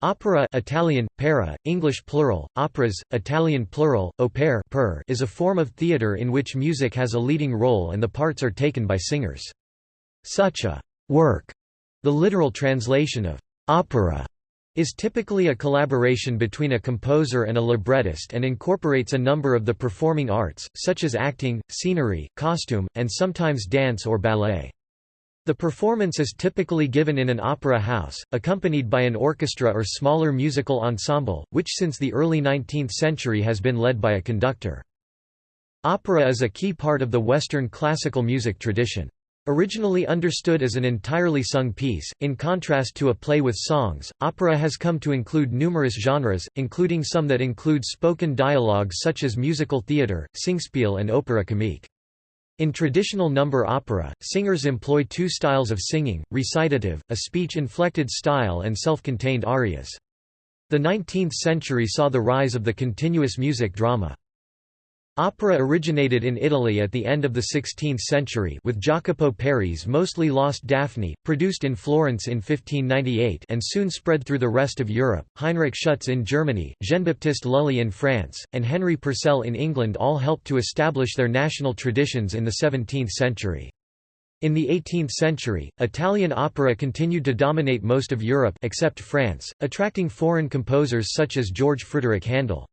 Opera Italian, pera, English plural, operas, Italian plural, opere per is a form of theatre in which music has a leading role and the parts are taken by singers. Such a «work», the literal translation of «opera», is typically a collaboration between a composer and a librettist and incorporates a number of the performing arts, such as acting, scenery, costume, and sometimes dance or ballet. The performance is typically given in an opera house, accompanied by an orchestra or smaller musical ensemble, which since the early 19th century has been led by a conductor. Opera is a key part of the Western classical music tradition. Originally understood as an entirely sung piece, in contrast to a play with songs, opera has come to include numerous genres, including some that include spoken dialogue such as musical theatre, singspiel and opera comique. In traditional number opera, singers employ two styles of singing, recitative, a speech-inflected style and self-contained arias. The 19th century saw the rise of the continuous music drama. Opera originated in Italy at the end of the 16th century with Jacopo Peri's mostly lost Daphne, produced in Florence in 1598 and soon spread through the rest of Europe. Heinrich Schütz in Germany, Jean-Baptiste Lully in France, and Henry Purcell in England all helped to establish their national traditions in the 17th century. In the 18th century, Italian opera continued to dominate most of Europe except France, attracting foreign composers such as George Frideric Handel.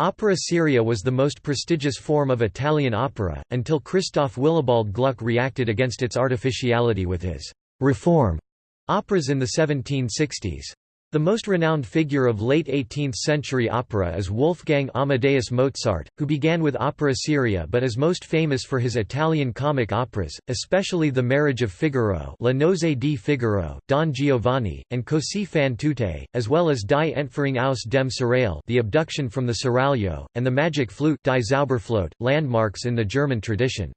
Opera seria was the most prestigious form of Italian opera, until Christoph Willibald Gluck reacted against its artificiality with his «reform» operas in the 1760s. The most renowned figure of late 18th-century opera is Wolfgang Amadeus Mozart, who began with opera seria but is most famous for his Italian comic operas, especially The Marriage of Figaro La Nozze di Figaro, Don Giovanni, and Così fan tutte, as well as Die Entführung aus dem Serail The Abduction from the Seraglio, and The Magic Flute Die Zauberflöte, landmarks in the German tradition.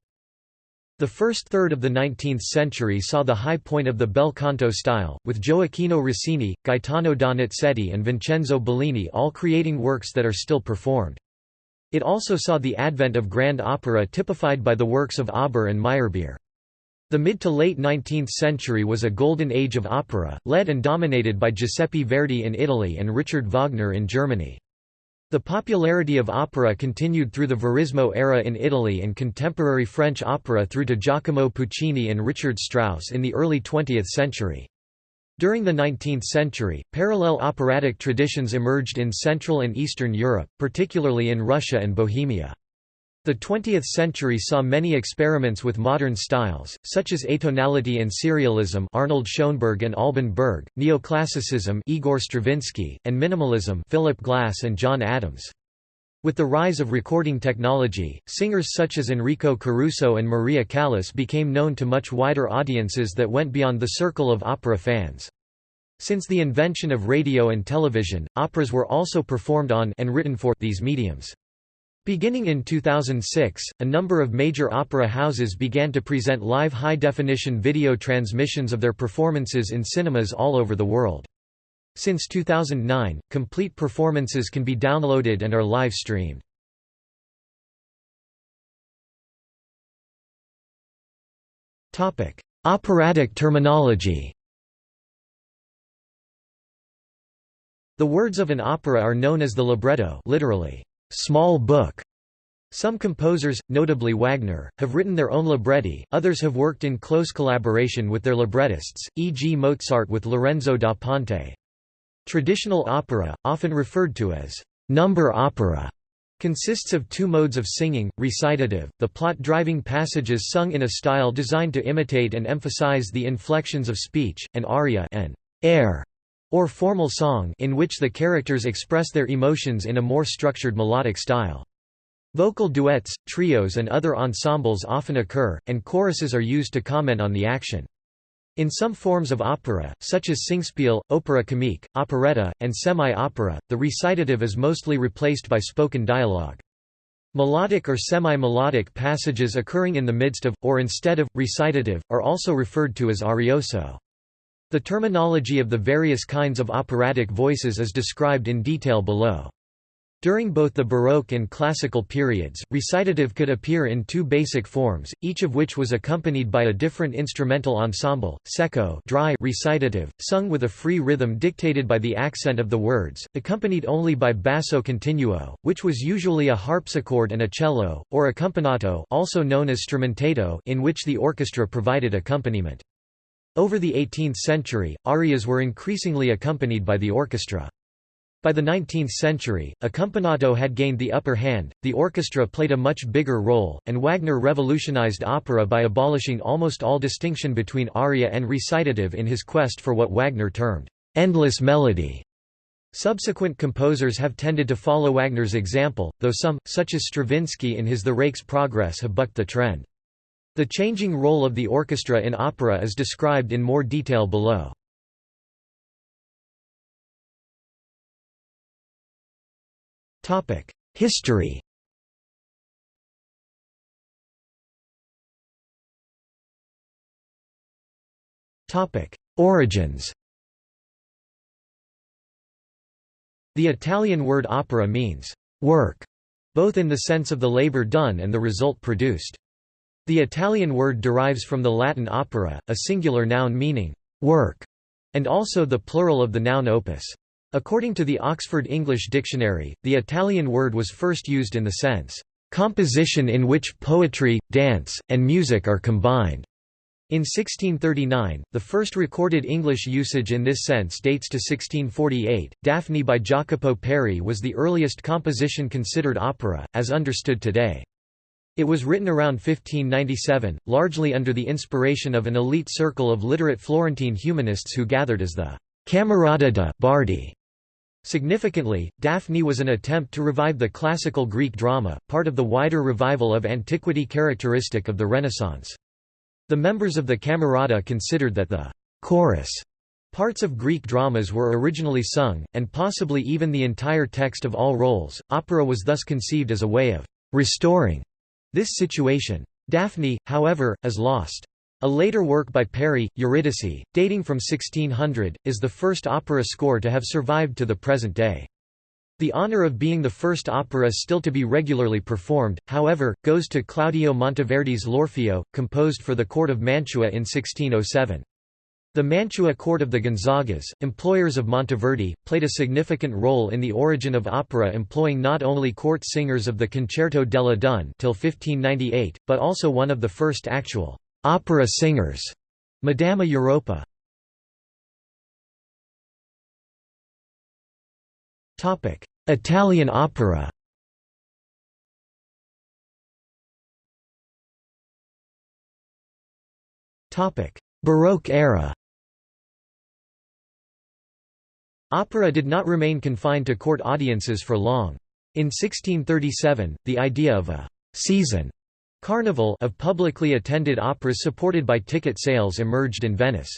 The first third of the 19th century saw the high point of the bel canto style, with Gioacchino Rossini, Gaetano Donizetti and Vincenzo Bellini all creating works that are still performed. It also saw the advent of grand opera typified by the works of Auber and Meyerbeer. The mid to late 19th century was a golden age of opera, led and dominated by Giuseppe Verdi in Italy and Richard Wagner in Germany. The popularity of opera continued through the Verismo era in Italy and contemporary French opera through to Giacomo Puccini and Richard Strauss in the early 20th century. During the 19th century, parallel operatic traditions emerged in Central and Eastern Europe, particularly in Russia and Bohemia. The 20th century saw many experiments with modern styles, such as atonality and serialism Arnold Schoenberg and Alban Berg, neoclassicism Igor Stravinsky, and minimalism Philip Glass and John Adams. With the rise of recording technology, singers such as Enrico Caruso and Maria Callas became known to much wider audiences that went beyond the circle of opera fans. Since the invention of radio and television, operas were also performed on and written for these mediums. Beginning in 2006, a number of major opera houses began to present live high-definition video transmissions of their performances in cinemas all over the world. Since 2009, complete performances can be downloaded and are live-streamed. Operatic terminology The words of an opera are known as the libretto literally, small book. Some composers, notably Wagner, have written their own libretti, others have worked in close collaboration with their librettists, e.g. Mozart with Lorenzo da Ponte. Traditional opera, often referred to as number opera, consists of two modes of singing, recitative, the plot-driving passages sung in a style designed to imitate and emphasize the inflections of speech, and aria an air, or formal song in which the characters express their emotions in a more structured melodic style. Vocal duets, trios and other ensembles often occur, and choruses are used to comment on the action. In some forms of opera, such as singspiel, opera comique, operetta, and semi-opera, the recitative is mostly replaced by spoken dialogue. Melodic or semi-melodic passages occurring in the midst of, or instead of, recitative, are also referred to as arioso. The terminology of the various kinds of operatic voices is described in detail below. During both the Baroque and Classical periods, recitative could appear in two basic forms, each of which was accompanied by a different instrumental ensemble, secco dry recitative, sung with a free rhythm dictated by the accent of the words, accompanied only by basso continuo, which was usually a harpsichord and a cello, or accompagnato also known as strumentato in which the orchestra provided accompaniment. Over the 18th century, arias were increasingly accompanied by the orchestra. By the 19th century, accompagnato had gained the upper hand, the orchestra played a much bigger role, and Wagner revolutionized opera by abolishing almost all distinction between aria and recitative in his quest for what Wagner termed, "...endless melody". Subsequent composers have tended to follow Wagner's example, though some, such as Stravinsky in his The Rake's Progress have bucked the trend. The changing role of the orchestra in opera is described in more detail below. History Origins The Italian word opera means «work», both in the sense of the labor done and the result produced. The Italian word derives from the Latin opera, a singular noun meaning «work», and also the plural of the noun opus. According to the Oxford English Dictionary, the Italian word was first used in the sense, "...composition in which poetry, dance, and music are combined." In 1639, the first recorded English usage in this sense dates to 1648. Daphne by Jacopo Peri was the earliest composition considered opera, as understood today. It was written around 1597, largely under the inspiration of an elite circle of literate Florentine humanists who gathered as the Camerata de' Bardi Significantly, Daphne was an attempt to revive the classical Greek drama, part of the wider revival of antiquity characteristic of the Renaissance. The members of the Camerata considered that the chorus parts of Greek dramas were originally sung, and possibly even the entire text of all roles. Opera was thus conceived as a way of restoring this situation. Daphne, however, is lost. A later work by Peri, Euridice, dating from 1600, is the first opera score to have survived to the present day. The honor of being the first opera still to be regularly performed, however, goes to Claudio Monteverdi's L'Orfeo, composed for the court of Mantua in 1607. The Mantua court of the Gonzagas, employers of Monteverdi, played a significant role in the origin of opera employing not only court singers of the Concerto delle donne till 1598, but also one of the first actual Opera singers, Madama Europa. Italian opera. Baroque era. Opera did not remain confined to court audiences for long. In 1637, the idea of a «season» Carnival of publicly attended operas supported by ticket sales emerged in Venice.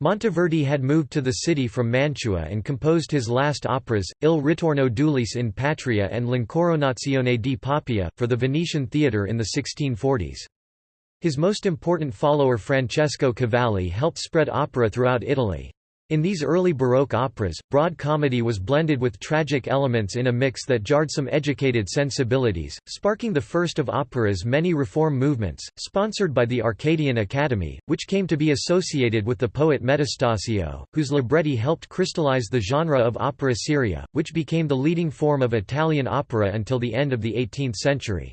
Monteverdi had moved to the city from Mantua and composed his last operas, Il ritorno d'Ulisse in Patria and L'Incoronazione di Poppea, for the Venetian theatre in the 1640s. His most important follower Francesco Cavalli helped spread opera throughout Italy. In these early Baroque operas, broad comedy was blended with tragic elements in a mix that jarred some educated sensibilities, sparking the first of opera's many reform movements, sponsored by the Arcadian Academy, which came to be associated with the poet Metastasio, whose libretti helped crystallize the genre of opera seria, which became the leading form of Italian opera until the end of the 18th century.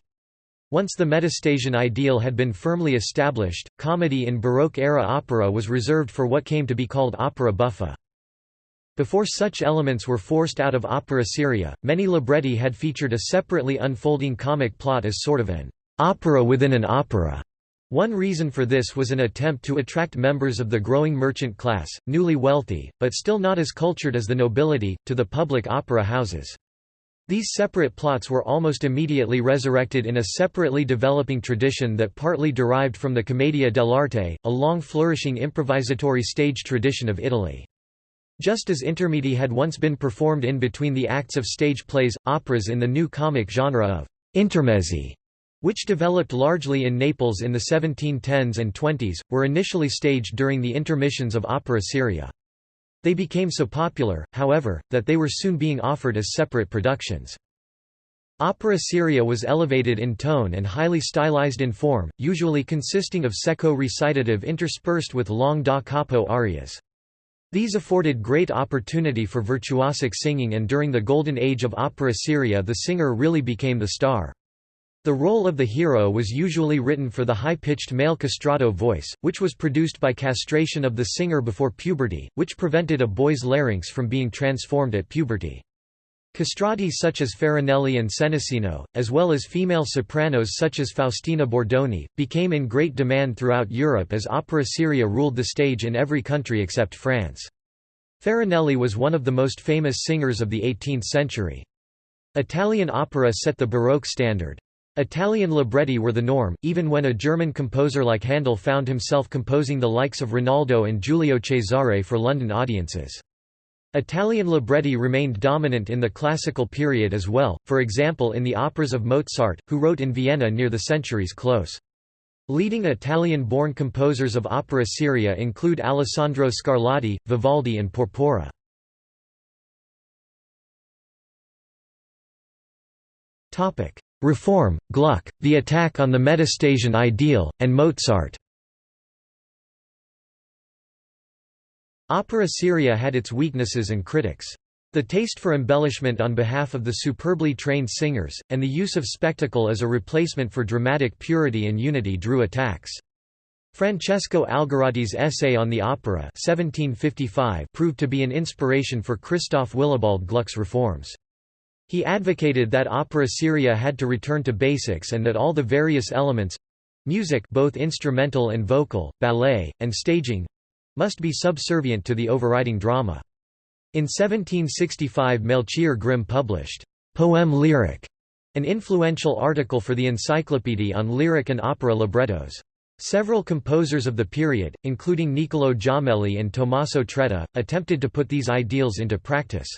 Once the Metastasian ideal had been firmly established, comedy in Baroque-era opera was reserved for what came to be called opera buffa. Before such elements were forced out of opera seria, many libretti had featured a separately unfolding comic plot as sort of an opera within an opera. One reason for this was an attempt to attract members of the growing merchant class, newly wealthy, but still not as cultured as the nobility, to the public opera houses. These separate plots were almost immediately resurrected in a separately developing tradition that partly derived from the Commedia dell'arte, a long flourishing improvisatory stage tradition of Italy. Just as intermedi had once been performed in between the acts of stage plays, operas in the new comic genre of intermezzi, which developed largely in Naples in the 1710s and 20s, were initially staged during the intermissions of opera seria. They became so popular, however, that they were soon being offered as separate productions. Opera seria was elevated in tone and highly stylized in form, usually consisting of secco recitative interspersed with long da capo arias. These afforded great opportunity for virtuosic singing and during the golden age of opera seria the singer really became the star. The role of the hero was usually written for the high-pitched male castrato voice, which was produced by castration of the singer before puberty, which prevented a boy's larynx from being transformed at puberty. Castrati such as Farinelli and Senesino, as well as female sopranos such as Faustina Bordoni, became in great demand throughout Europe as opera seria ruled the stage in every country except France. Farinelli was one of the most famous singers of the 18th century. Italian opera set the Baroque standard. Italian libretti were the norm, even when a German composer like Handel found himself composing the likes of Rinaldo and Giulio Cesare for London audiences. Italian libretti remained dominant in the classical period as well, for example in the operas of Mozart, who wrote in Vienna near the century's close. Leading Italian-born composers of opera seria include Alessandro Scarlatti, Vivaldi and Porpora. Reform, Gluck, the attack on the Metastasian ideal, and Mozart Opera seria had its weaknesses and critics. The taste for embellishment on behalf of the superbly trained singers, and the use of spectacle as a replacement for dramatic purity and unity drew attacks. Francesco Algarotti's essay on the opera 1755 proved to be an inspiration for Christoph Willibald Gluck's reforms. He advocated that opera seria had to return to basics and that all the various elements—music both instrumental and vocal, ballet, and staging—must be subservient to the overriding drama. In 1765 Melchior Grimm published «Poème lyrique», an influential article for the Encyclopédie on lyric and opera librettos. Several composers of the period, including Niccolò Jommelli and Tommaso Traetta, attempted to put these ideals into practice.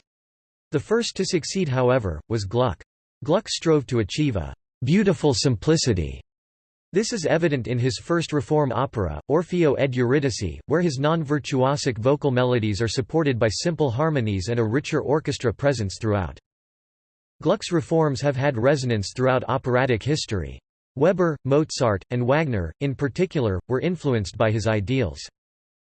The first to succeed however, was Gluck. Gluck strove to achieve a «beautiful simplicity» This is evident in his first reform opera, Orfeo ed Euridice, where his non-virtuosic vocal melodies are supported by simple harmonies and a richer orchestra presence throughout. Gluck's reforms have had resonance throughout operatic history. Weber, Mozart, and Wagner, in particular, were influenced by his ideals.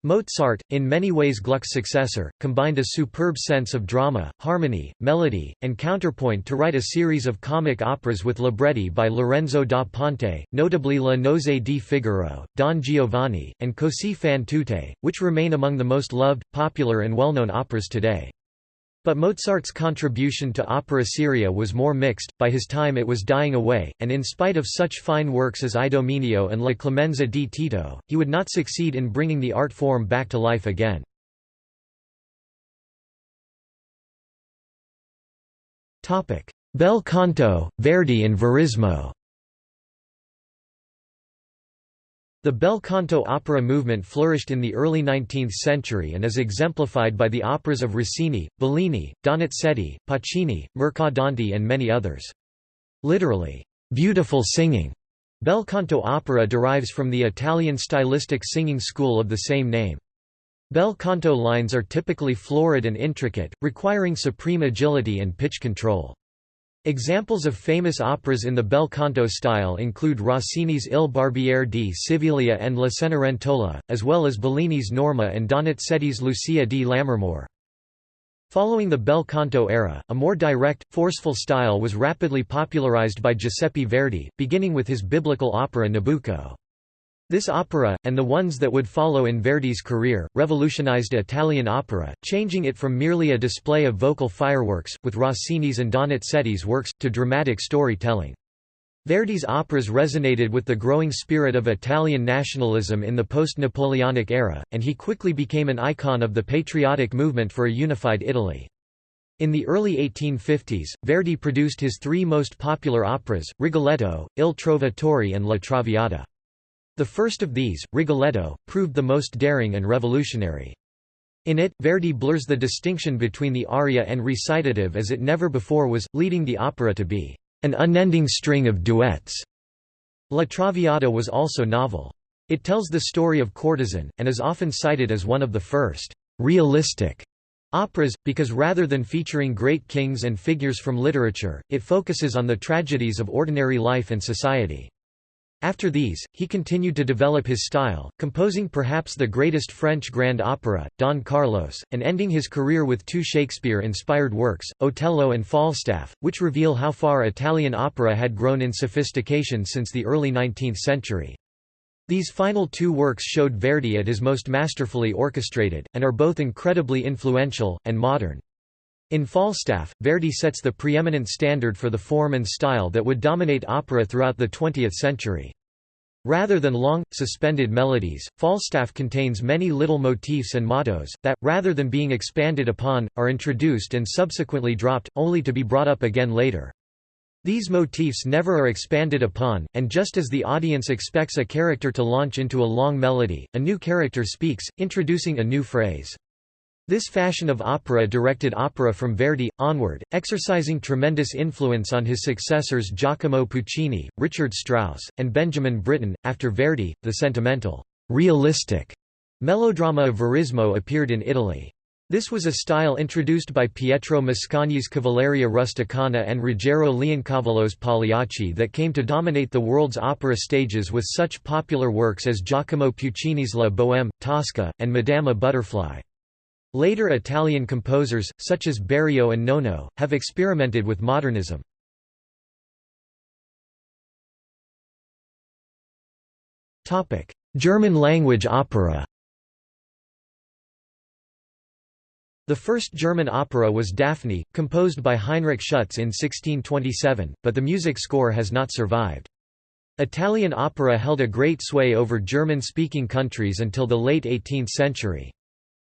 Mozart, in many ways Gluck's successor, combined a superb sense of drama, harmony, melody, and counterpoint to write a series of comic operas with libretti by Lorenzo da Ponte, notably La Nozze di Figaro, Don Giovanni, and Così fan tutte, which remain among the most loved, popular and well-known operas today. But Mozart's contribution to opera seria was more mixed, by his time it was dying away, and in spite of such fine works as Idomeneo and La Clemenza di Tito, he would not succeed in bringing the art form back to life again. Bel canto, Verdi and Verismo The bel canto opera movement flourished in the early 19th century and is exemplified by the operas of Rossini, Bellini, Donizetti, Pacini, Mercadante and many others. Literally, "'beautiful singing' Bel canto opera derives from the Italian stylistic singing school of the same name. Bel canto lines are typically florid and intricate, requiring supreme agility and pitch control. Examples of famous operas in the bel canto style include Rossini's Il Barbiere di Siviglia and La Cenerentola, as well as Bellini's Norma and Donizetti's Lucia di Lammermoor. Following the bel canto era, a more direct, forceful style was rapidly popularized by Giuseppe Verdi, beginning with his biblical opera Nabucco. This opera, and the ones that would follow in Verdi's career, revolutionized Italian opera, changing it from merely a display of vocal fireworks, with Rossini's and Donizetti's works, to dramatic storytelling. Verdi's operas resonated with the growing spirit of Italian nationalism in the post-Napoleonic era, and he quickly became an icon of the patriotic movement for a unified Italy. In the early 1850s, Verdi produced his three most popular operas, Rigoletto, Il Trovatore and La Traviata. The first of these, Rigoletto, proved the most daring and revolutionary. In it, Verdi blurs the distinction between the aria and recitative as it never before was, leading the opera to be an unending string of duets. La Traviata was also novel. It tells the story of courtesan, and is often cited as one of the first realistic Operas, because rather than featuring great kings and figures from literature, it focuses on the tragedies of ordinary life and society. After these, he continued to develop his style, composing perhaps the greatest French grand opera, Don Carlos, and ending his career with two Shakespeare-inspired works, Otello and Falstaff, which reveal how far Italian opera had grown in sophistication since the early 19th century. These final two works showed Verdi at his most masterfully orchestrated, and are both incredibly influential, and modern. In Falstaff, Verdi sets the preeminent standard for the form and style that would dominate opera throughout the 20th century. Rather than long, suspended melodies, Falstaff contains many little motifs and mottos, that, rather than being expanded upon, are introduced and subsequently dropped, only to be brought up again later. These motifs never are expanded upon, and just as the audience expects a character to launch into a long melody, a new character speaks, introducing a new phrase. This fashion of opera directed opera from Verdi, onward, exercising tremendous influence on his successors Giacomo Puccini, Richard Strauss, and Benjamin Britten. After Verdi, the sentimental, realistic melodrama of Verismo appeared in Italy. This was a style introduced by Pietro Mascagni's Cavalleria Rusticana and Ruggero Leoncavallo's Pagliacci that came to dominate the world's opera stages with such popular works as Giacomo Puccini's La Bohème, Tosca, and Madama Butterfly. Later Italian composers, such as Berio and Nono, have experimented with modernism. German language opera The first German opera was Daphne, composed by Heinrich Schütz in 1627, but the music score has not survived. Italian opera held a great sway over German-speaking countries until the late 18th century.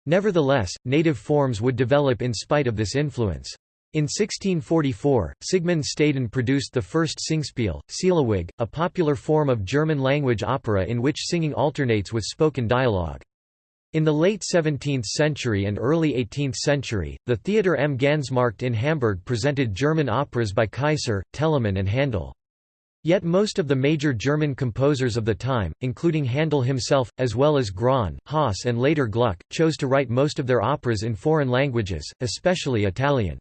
Nevertheless, native forms would develop in spite of this influence. In 1644, Sigmund Staden produced the first Singspiel, Seelewig, a popular form of German-language opera in which singing alternates with spoken dialogue. In the late 17th century and early 18th century, the Theater am Gansmarkt in Hamburg presented German operas by Kaiser, Telemann and Handel. Yet most of the major German composers of the time, including Handel himself, as well as Graun, Haas and later Gluck, chose to write most of their operas in foreign languages, especially Italian.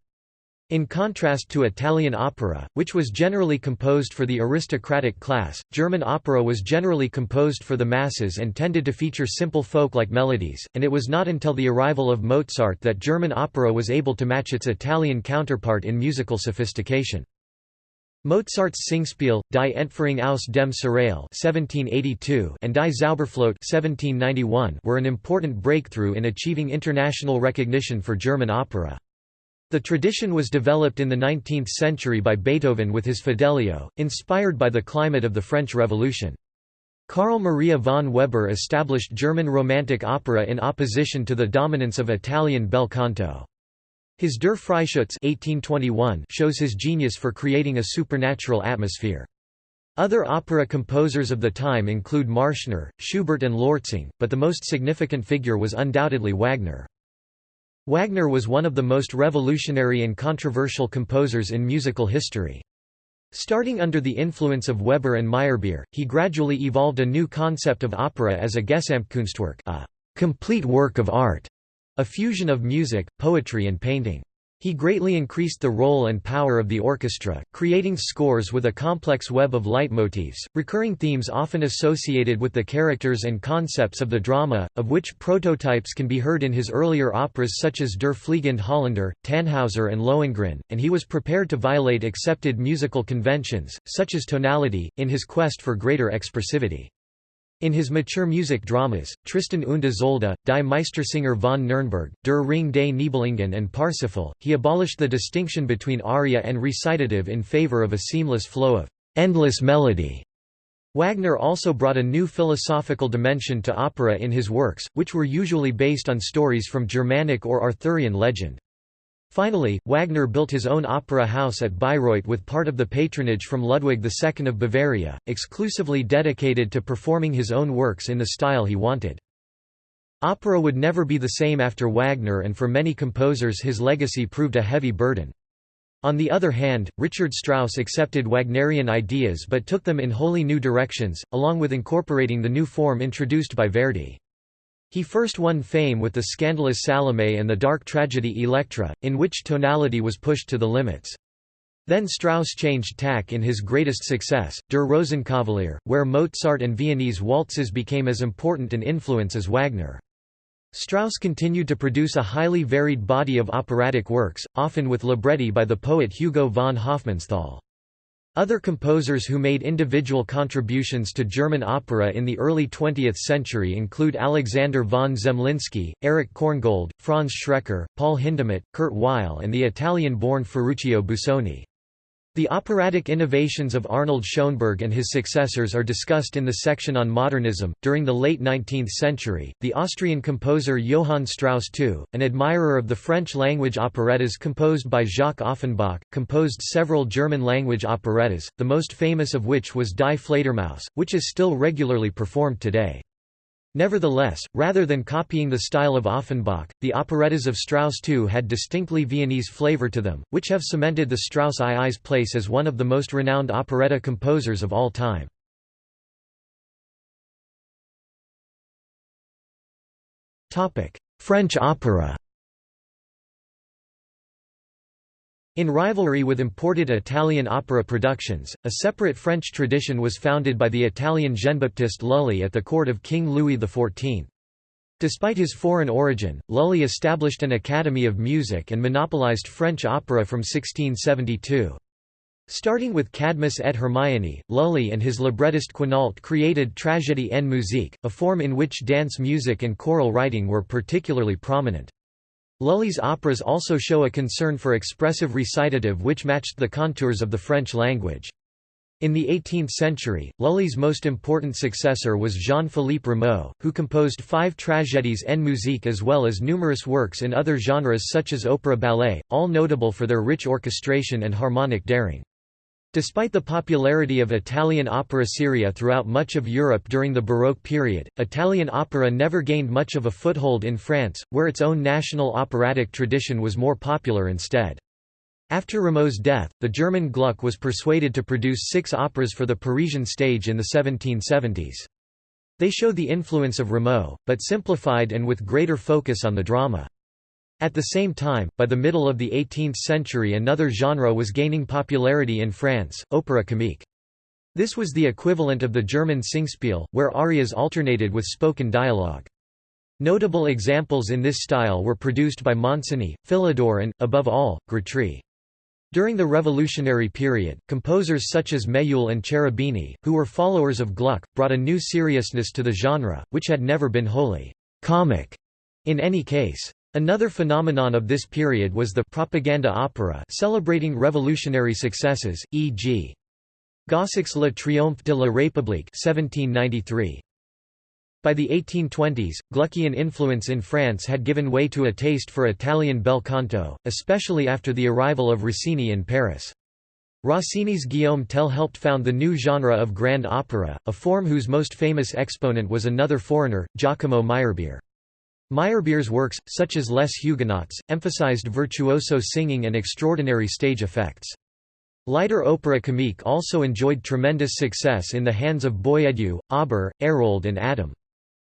In contrast to Italian opera, which was generally composed for the aristocratic class, German opera was generally composed for the masses and tended to feature simple folk-like melodies, and it was not until the arrival of Mozart that German opera was able to match its Italian counterpart in musical sophistication. Mozart's Singspiel, Die Entführung aus dem Serail and Die Zauberflöte were an important breakthrough in achieving international recognition for German opera. The tradition was developed in the 19th century by Beethoven with his Fidelio, inspired by the climate of the French Revolution. Carl Maria von Weber established German Romantic opera in opposition to the dominance of Italian bel canto. His Der Freischütz 1821 shows his genius for creating a supernatural atmosphere. Other opera composers of the time include Marschner, Schubert and Lortzing, but the most significant figure was undoubtedly Wagner. Wagner was one of the most revolutionary and controversial composers in musical history. Starting under the influence of Weber and Meyerbeer, he gradually evolved a new concept of opera as a Gesamtkunstwerk a complete work of art a fusion of music, poetry and painting. He greatly increased the role and power of the orchestra, creating scores with a complex web of leitmotifs, recurring themes often associated with the characters and concepts of the drama, of which prototypes can be heard in his earlier operas such as Der Fliegende Holländer, Tannhauser and Lohengrin, and he was prepared to violate accepted musical conventions, such as tonality, in his quest for greater expressivity. In his mature music dramas, Tristan und Isolde, Die Meistersinger von Nürnberg, Der Ring des Nibelungen and Parsifal, he abolished the distinction between aria and recitative in favor of a seamless flow of endless melody. Wagner also brought a new philosophical dimension to opera in his works, which were usually based on stories from Germanic or Arthurian legend. Finally, Wagner built his own opera house at Bayreuth with part of the patronage from Ludwig II of Bavaria, exclusively dedicated to performing his own works in the style he wanted. Opera would never be the same after Wagner and for many composers his legacy proved a heavy burden. On the other hand, Richard Strauss accepted Wagnerian ideas but took them in wholly new directions, along with incorporating the new form introduced by Verdi. He first won fame with the scandalous Salome and the dark tragedy Elektra, in which tonality was pushed to the limits. Then Strauss changed tack in his greatest success, Der Rosenkavalier, where Mozart and Viennese waltzes became as important an influence as Wagner. Strauss continued to produce a highly varied body of operatic works, often with libretti by the poet Hugo von Hofmannsthal. Other composers who made individual contributions to German opera in the early 20th century include Alexander von Zemlinsky, Erich Korngold, Franz Schreker, Paul Hindemith, Kurt Weill and the Italian-born Ferruccio Busoni. The operatic innovations of Arnold Schoenberg and his successors are discussed in the section on modernism. During the late 19th century, the Austrian composer Johann Strauss II, an admirer of the French language operettas composed by Jacques Offenbach, composed several German language operettas, the most famous of which was Die Fledermaus, which is still regularly performed today. Nevertheless, rather than copying the style of Offenbach, the operettas of Strauss II had distinctly Viennese flavor to them, which have cemented the Strauss II's place as one of the most renowned operetta composers of all time. French opera In rivalry with imported Italian opera productions, a separate French tradition was founded by the Italian Jean-Baptiste Lully at the court of King Louis XIV. Despite his foreign origin, Lully established an Academy of Music and monopolized French opera from 1672. Starting with Cadmus et Hermione, Lully and his librettist Quinault created Tragédie en musique, a form in which dance music and choral writing were particularly prominent. Lully's operas also show a concern for expressive recitative which matched the contours of the French language. In the 18th century, Lully's most important successor was Jean-Philippe Rameau, who composed five tragédies en musique as well as numerous works in other genres such as opera ballet, all notable for their rich orchestration and harmonic daring. Despite the popularity of Italian opera seria throughout much of Europe during the Baroque period, Italian opera never gained much of a foothold in France, where its own national operatic tradition was more popular instead. After Rameau's death, the German Gluck was persuaded to produce six operas for the Parisian stage in the 1770s. They show the influence of Rameau, but simplified and with greater focus on the drama. At the same time, by the middle of the 18th century another genre was gaining popularity in France, opera comique. This was the equivalent of the German Singspiel, where arias alternated with spoken dialogue. Notable examples in this style were produced by Monsigny, Philidor and, above all, Grétry. During the Revolutionary period, composers such as Méhul and Cherubini, who were followers of Gluck, brought a new seriousness to the genre, which had never been wholly comic in any case. Another phenomenon of this period was the propaganda opera celebrating revolutionary successes, e.g. Gossec's Le Triomphe de la République 1793. By the 1820s, Gluckian influence in France had given way to a taste for Italian bel canto, especially after the arrival of Rossini in Paris. Rossini's Guillaume Tell helped found the new genre of grand opera, a form whose most famous exponent was another foreigner, Giacomo Meyerbeer. Meyerbeer's works, such as Les Huguenots, emphasized virtuoso singing and extraordinary stage effects. Lighter opera comique also enjoyed tremendous success in the hands of Boieldieu, Auber, Hérold and Adam.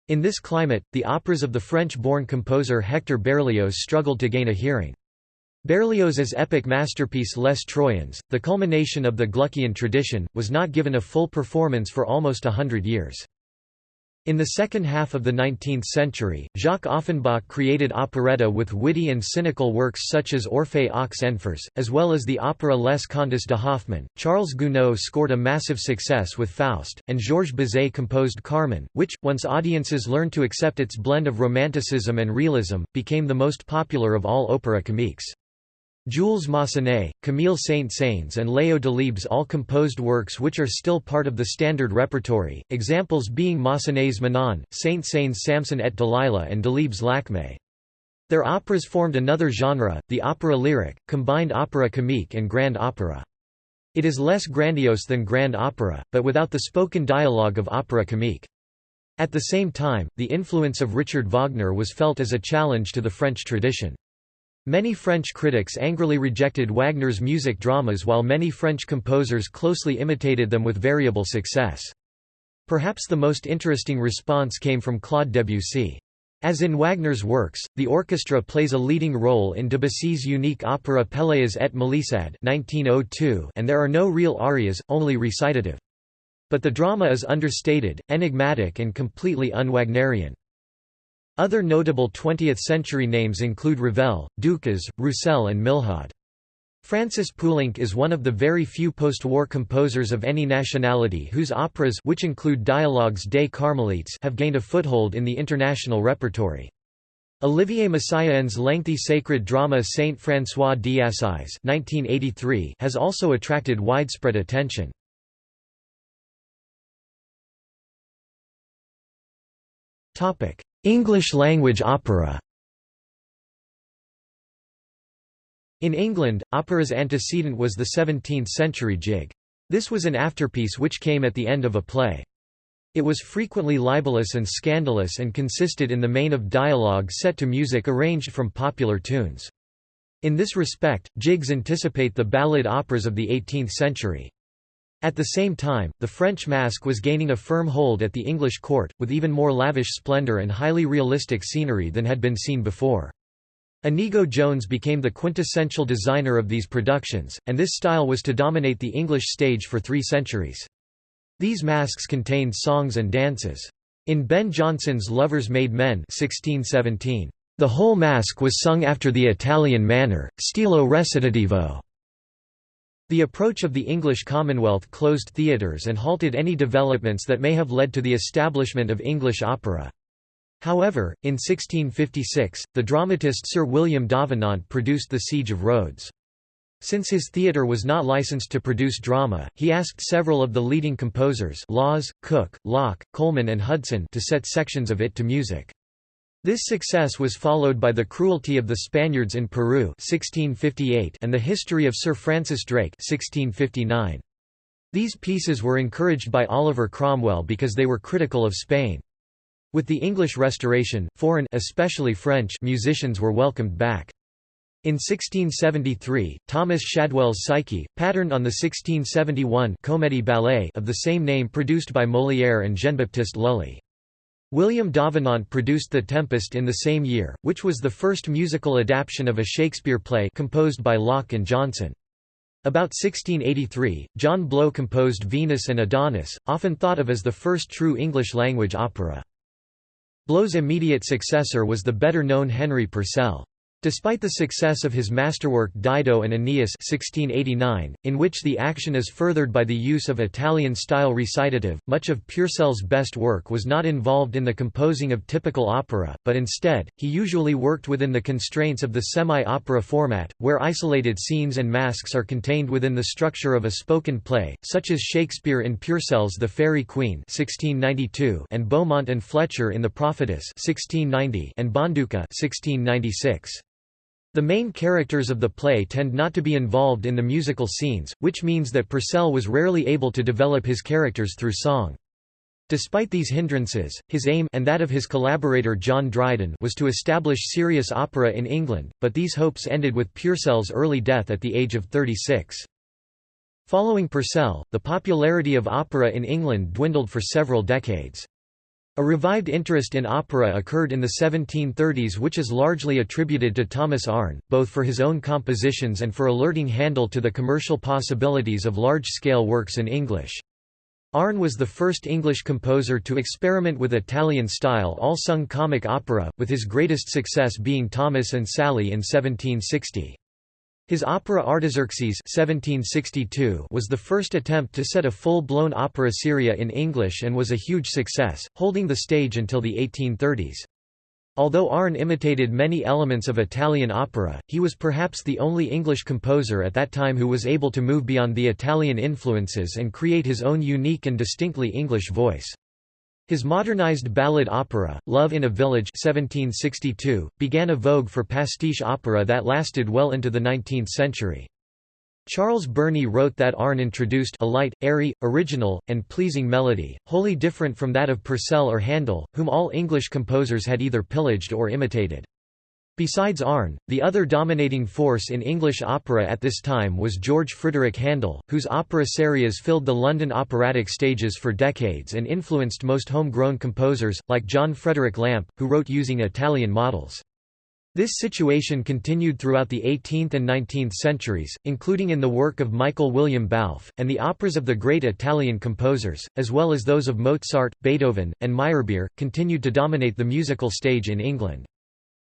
In this climate, the operas of the French-born composer Hector Berlioz struggled to gain a hearing. Berlioz's epic masterpiece Les Troyens, the culmination of the Gluckian tradition, was not given a full performance for almost a hundred years. In the second half of the 19th century, Jacques Offenbach created operetta with witty and cynical works such as Orphée aux Enfers, as well as the opera Les Contes de Hoffmann. Charles Gounod scored a massive success with Faust, and Georges Bizet composed Carmen, which, once audiences learned to accept its blend of romanticism and realism, became the most popular of all opera comiques. Jules Massenet, Camille Saint-Saëns and Léo Delibes all composed works which are still part of the standard repertory, examples being Massenet's Manon, Saint-Saëns' Samson et Delilah and Delibes' Lakmé. Their operas formed another genre, the opera lyric, combined opera comique and grand opera. It is less grandiose than grand opera, but without the spoken dialogue of opera comique. At the same time, the influence of Richard Wagner was felt as a challenge to the French tradition. Many French critics angrily rejected Wagner's music dramas while many French composers closely imitated them with variable success. Perhaps the most interesting response came from Claude Debussy. As in Wagner's works, the orchestra plays a leading role in Debussy's unique opera Pelléas et Mélisande oh and there are no real arias, only recitative. But the drama is understated, enigmatic and completely un-Wagnerian. Other notable 20th-century names include Ravel, Dukas, Roussel and Milhaud. Francis Poulenc is one of the very few post-war composers of any nationality whose operas which include dialogues des Carmelites have gained a foothold in the international repertory. Olivier Messiaen's lengthy sacred drama Saint François d'Assise has also attracted widespread attention. English-language opera In England, opera's antecedent was the 17th-century jig. This was an afterpiece which came at the end of a play. It was frequently libelous and scandalous and consisted in the main of dialogue set to music arranged from popular tunes. In this respect, jigs anticipate the ballad operas of the 18th century. At the same time, the French masque was gaining a firm hold at the English court, with even more lavish splendour and highly realistic scenery than had been seen before. Inigo Jones became the quintessential designer of these productions, and this style was to dominate the English stage for three centuries. These masques contained songs and dances. In Ben Jonson's Lovers Made Men 1617, the whole masque was sung after the Italian manner, stilo recitativo. The approach of the English Commonwealth closed theatres and halted any developments that may have led to the establishment of English opera. However, in 1656, the dramatist Sir William Davenant produced The Siege of Rhodes. Since his theatre was not licensed to produce drama, he asked several of the leading composers Lawes, Cook, Locke, Coleman and Hudson to set sections of it to music. This success was followed by The Cruelty of the Spaniards in Peru 1658 and The History of Sir Francis Drake 1659. These pieces were encouraged by Oliver Cromwell because they were critical of Spain. With the English Restoration, foreign especially French musicians were welcomed back. In 1673, Thomas Shadwell's Psyche, patterned on the 1671 Comédie ballet of the same name produced by Molière and Jean-Baptiste Lully. William Davenant produced The Tempest in the same year, which was the first musical adaptation of a Shakespeare play composed by Locke and Johnson. About 1683, John Blow composed Venus and Adonis, often thought of as the first true English-language opera. Blow's immediate successor was the better-known Henry Purcell. Despite the success of his masterwork Dido and Aeneas 1689, in which the action is furthered by the use of Italian-style recitative, much of Purcell's best work was not involved in the composing of typical opera, but instead, he usually worked within the constraints of the semi-opera format, where isolated scenes and masques are contained within the structure of a spoken play, such as Shakespeare in Purcell's The Faerie Queene 1692 and Beaumont and Fletcher in The Prophetess 1690 and Bonduca 1696. The main characters of the play tend not to be involved in the musical scenes, which means that Purcell was rarely able to develop his characters through song. Despite these hindrances, his aim and that of his collaborator John Dryden was to establish serious opera in England, but these hopes ended with Purcell's early death at the age of 36. Following Purcell, the popularity of opera in England dwindled for several decades. A revived interest in opera occurred in the 1730s which is largely attributed to Thomas Arne, both for his own compositions and for alerting Handel to the commercial possibilities of large-scale works in English. Arne was the first English composer to experiment with Italian-style all-sung comic opera, with his greatest success being Thomas and Sally in 1760. His opera Artaxerxes 1762 was the first attempt to set a full-blown opera seria in English and was a huge success, holding the stage until the 1830s. Although Arne imitated many elements of Italian opera, he was perhaps the only English composer at that time who was able to move beyond the Italian influences and create his own unique and distinctly English voice. His modernized ballad opera, Love in a Village 1762, began a vogue for pastiche opera that lasted well into the 19th century. Charles Burney wrote that Arne introduced a light, airy, original, and pleasing melody, wholly different from that of Purcell or Handel, whom all English composers had either pillaged or imitated. Besides Arne, the other dominating force in English opera at this time was George Frideric Handel, whose opera serias filled the London operatic stages for decades and influenced most homegrown composers, like John Frederick Lampe, who wrote using Italian models. This situation continued throughout the 18th and 19th centuries, including in the work of Michael William Balfe, and the operas of the great Italian composers, as well as those of Mozart, Beethoven, and Meyerbeer, continued to dominate the musical stage in England.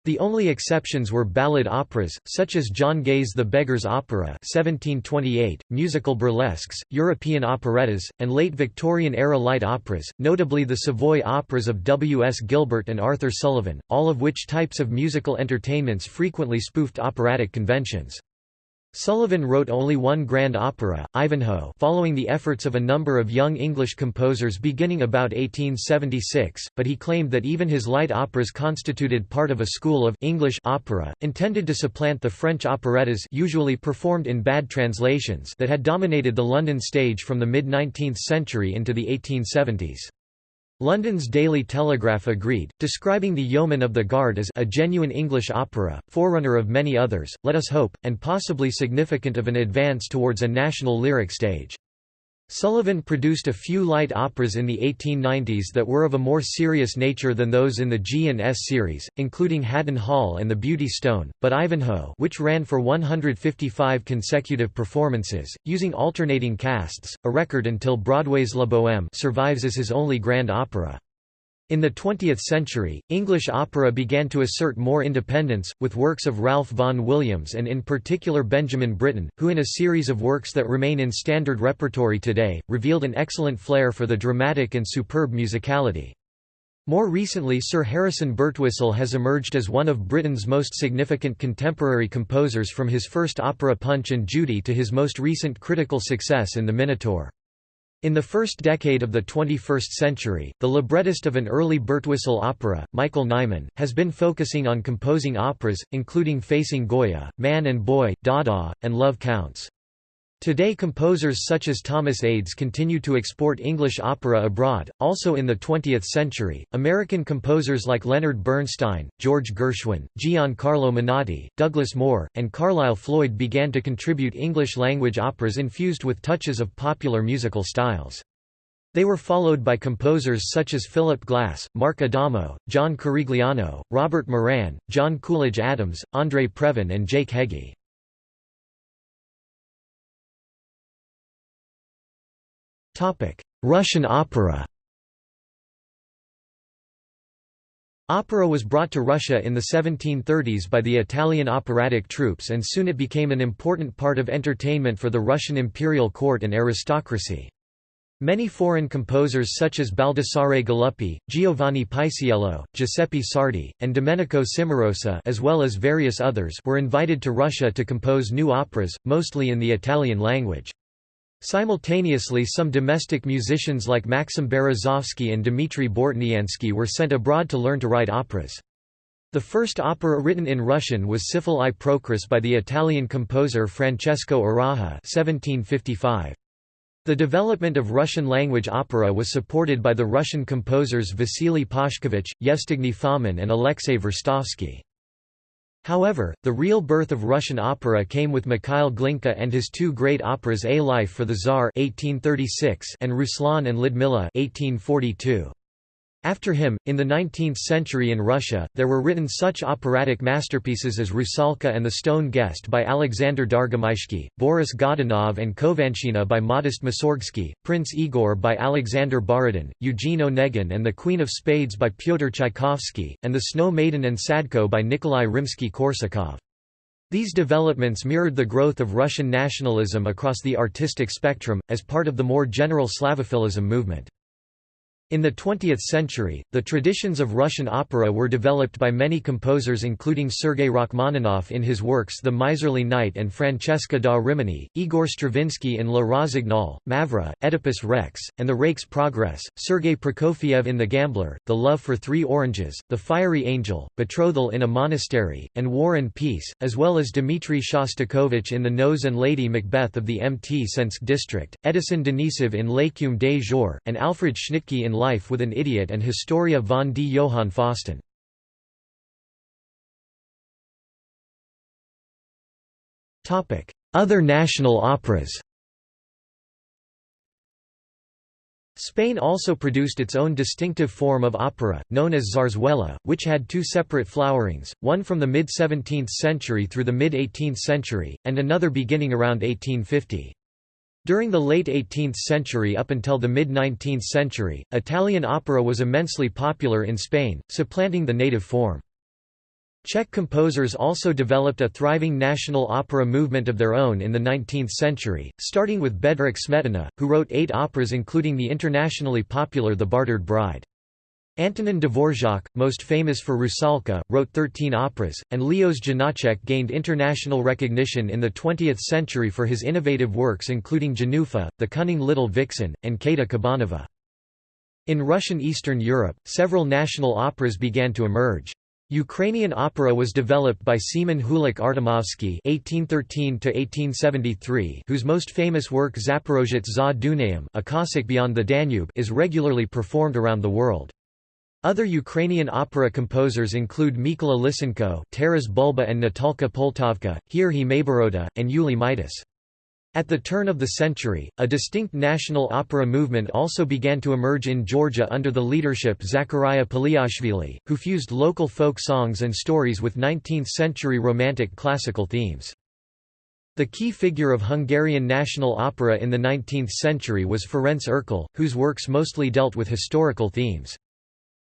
The only exceptions were ballad operas, such as John Gay's The Beggar's Opera 1728, musical burlesques, European operettas, and late Victorian-era light operas, notably the Savoy operas of W. S. Gilbert and Arthur Sullivan, all of which types of musical entertainments frequently spoofed operatic conventions. Sullivan wrote only one grand opera, Ivanhoe following the efforts of a number of young English composers beginning about 1876, but he claimed that even his light operas constituted part of a school of English opera, intended to supplant the French operettas usually performed in bad translations that had dominated the London stage from the mid-19th century into the 1870s. London's Daily Telegraph agreed, describing The Yeomen of the Guard as a genuine English opera, forerunner of many others, let us hope, and possibly significant of an advance towards a national lyric stage. Sullivan produced a few light operas in the 1890s that were of a more serious nature than those in the G&S series, including Haddon Hall and The Beauty Stone, but Ivanhoe which ran for 155 consecutive performances, using alternating casts, a record until Broadway's La Bohème survives as his only grand opera. In the 20th century, English opera began to assert more independence, with works of Ralph Vaughan Williams and in particular Benjamin Britten, who in a series of works that remain in standard repertory today, revealed an excellent flair for the dramatic and superb musicality. More recently Sir Harrison Birtwistle has emerged as one of Britain's most significant contemporary composers from his first opera Punch and Judy to his most recent critical success in The Minotaur. In the first decade of the 21st century, the librettist of an early Birtwistle opera, Michael Nyman, has been focusing on composing operas, including Facing Goya, Man and Boy, Dada, and Love Counts. Today composers such as Thomas Adès continue to export English opera abroad. Also in the 20th century, American composers like Leonard Bernstein, George Gershwin, Giancarlo Menotti, Douglas Moore, and Carlisle Floyd began to contribute English-language operas infused with touches of popular musical styles. They were followed by composers such as Philip Glass, Mark Adamo, John Corigliano, Robert Moran, John Coolidge Adams, Andre Previn and Jake Heggie. Russian opera Opera was brought to Russia in the 1730s by the Italian operatic troupes and soon it became an important part of entertainment for the Russian imperial court and aristocracy. Many foreign composers such as Baldassare Galuppi, Giovanni Paisiello, Giuseppe Sarti, and Domenico Cimarosa as well as various others were invited to Russia to compose new operas, mostly in the Italian language. Simultaneously some domestic musicians like Maxim Berezovsky and Dmitry Bortniansky were sent abroad to learn to write operas. The first opera written in Russian was Tsefal i Prokris by the Italian composer Francesco 1755. The development of Russian-language opera was supported by the Russian composers Vasily Pashkevich, Yevstigney Fomin and Alexei Verstovsky. However, the real birth of Russian opera came with Mikhail Glinka and his two great operas A Life for the Tsar 1836 and Ruslan and Lyudmila 1842. After him, in the 19th century in Russia, there were written such operatic masterpieces as Rusalka and the Stone Guest by Alexander Dargomyzhsky, Boris Godunov and Khovanshchina by Modest Mussorgsky, Prince Igor by Alexander Borodin, Eugene Onegin and the Queen of Spades by Pyotr Tchaikovsky, and The Snow Maiden and Sadko by Nikolai Rimsky-Korsakov. These developments mirrored the growth of Russian nationalism across the artistic spectrum, as part of the more general Slavophilism movement. In the 20th century, the traditions of Russian opera were developed by many composers including Sergei Rachmaninoff in his works The Miserly Knight and Francesca da Rimini, Igor Stravinsky in La Rossignol, Mavra, Oedipus Rex, and The Rake's Progress, Sergei Prokofiev in The Gambler, The Love for Three Oranges, The Fiery Angel, Betrothal in a Monastery, and War and Peace, as well as Dmitry Shostakovich in The Nose and Lady Macbeth of the Mt. Sensk district, Edison Denisov in L'écume des Jours, and Alfred Schnittke in Life with an Idiot and Historia von D. Johann Fausten. Other national operas Spain also produced its own distinctive form of opera, known as zarzuela, which had two separate flowerings, one from the mid-17th century through the mid-18th century, and another beginning around 1850. During the late 18th century up until the mid-19th century, Italian opera was immensely popular in Spain, supplanting the native form. Czech composers also developed a thriving national opera movement of their own in the 19th century, starting with Bedřich Smetana, who wrote eight operas including the internationally popular The Bartered Bride. Antonin Dvorak, most famous for Rusalka, wrote 13 operas, and Leos Janáček gained international recognition in the 20th century for his innovative works including Jenůfa, The Cunning Little Vixen, and Káťa Kabanová. In Russian Eastern Europe, several national operas began to emerge. Ukrainian opera was developed by Semen Hulak Artemovsky (1813–1873), whose most famous work Zaporozhets za Dunayem, a Cossack beyond the Danube, is regularly performed around the world. Other Ukrainian opera composers include Mykola Lysenko, Taras Bulba, and Natalka Poltavka, Heorhiy Maiboroda, and Yuliy Meitus. At the turn of the century, a distinct national opera movement also began to emerge in Georgia under the leadership Zakaria Paliashvili, who fused local folk songs and stories with 19th-century Romantic classical themes. The key figure of Hungarian national opera in the 19th century was Ferenc Erkel, whose works mostly dealt with historical themes.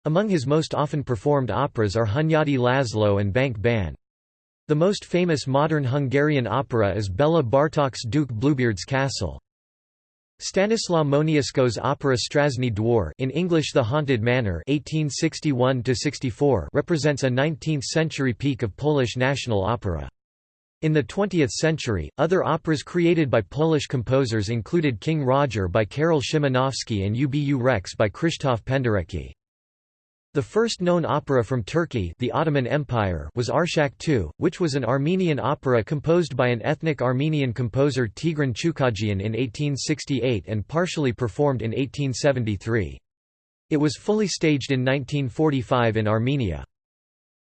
Among his most often performed operas are Hunyadi Laszlo and Bank Ban. The most famous modern Hungarian opera is Bela Bartok's Duke Bluebeard's Castle. Stanislaw Moniuszko's opera Straszny Dwór in English The Haunted Manor 1861 represents a 19th-century peak of Polish national opera. In the 20th century, other operas created by Polish composers included King Roger by Karol Szymanowski and Ubu Rex by Krzysztof Penderecki. The first known opera from Turkey the Ottoman Empire was Arshak II, which was an Armenian opera composed by an ethnic Armenian composer Tigran Chukhajian in 1868 and partially performed in 1873. It was fully staged in 1945 in Armenia.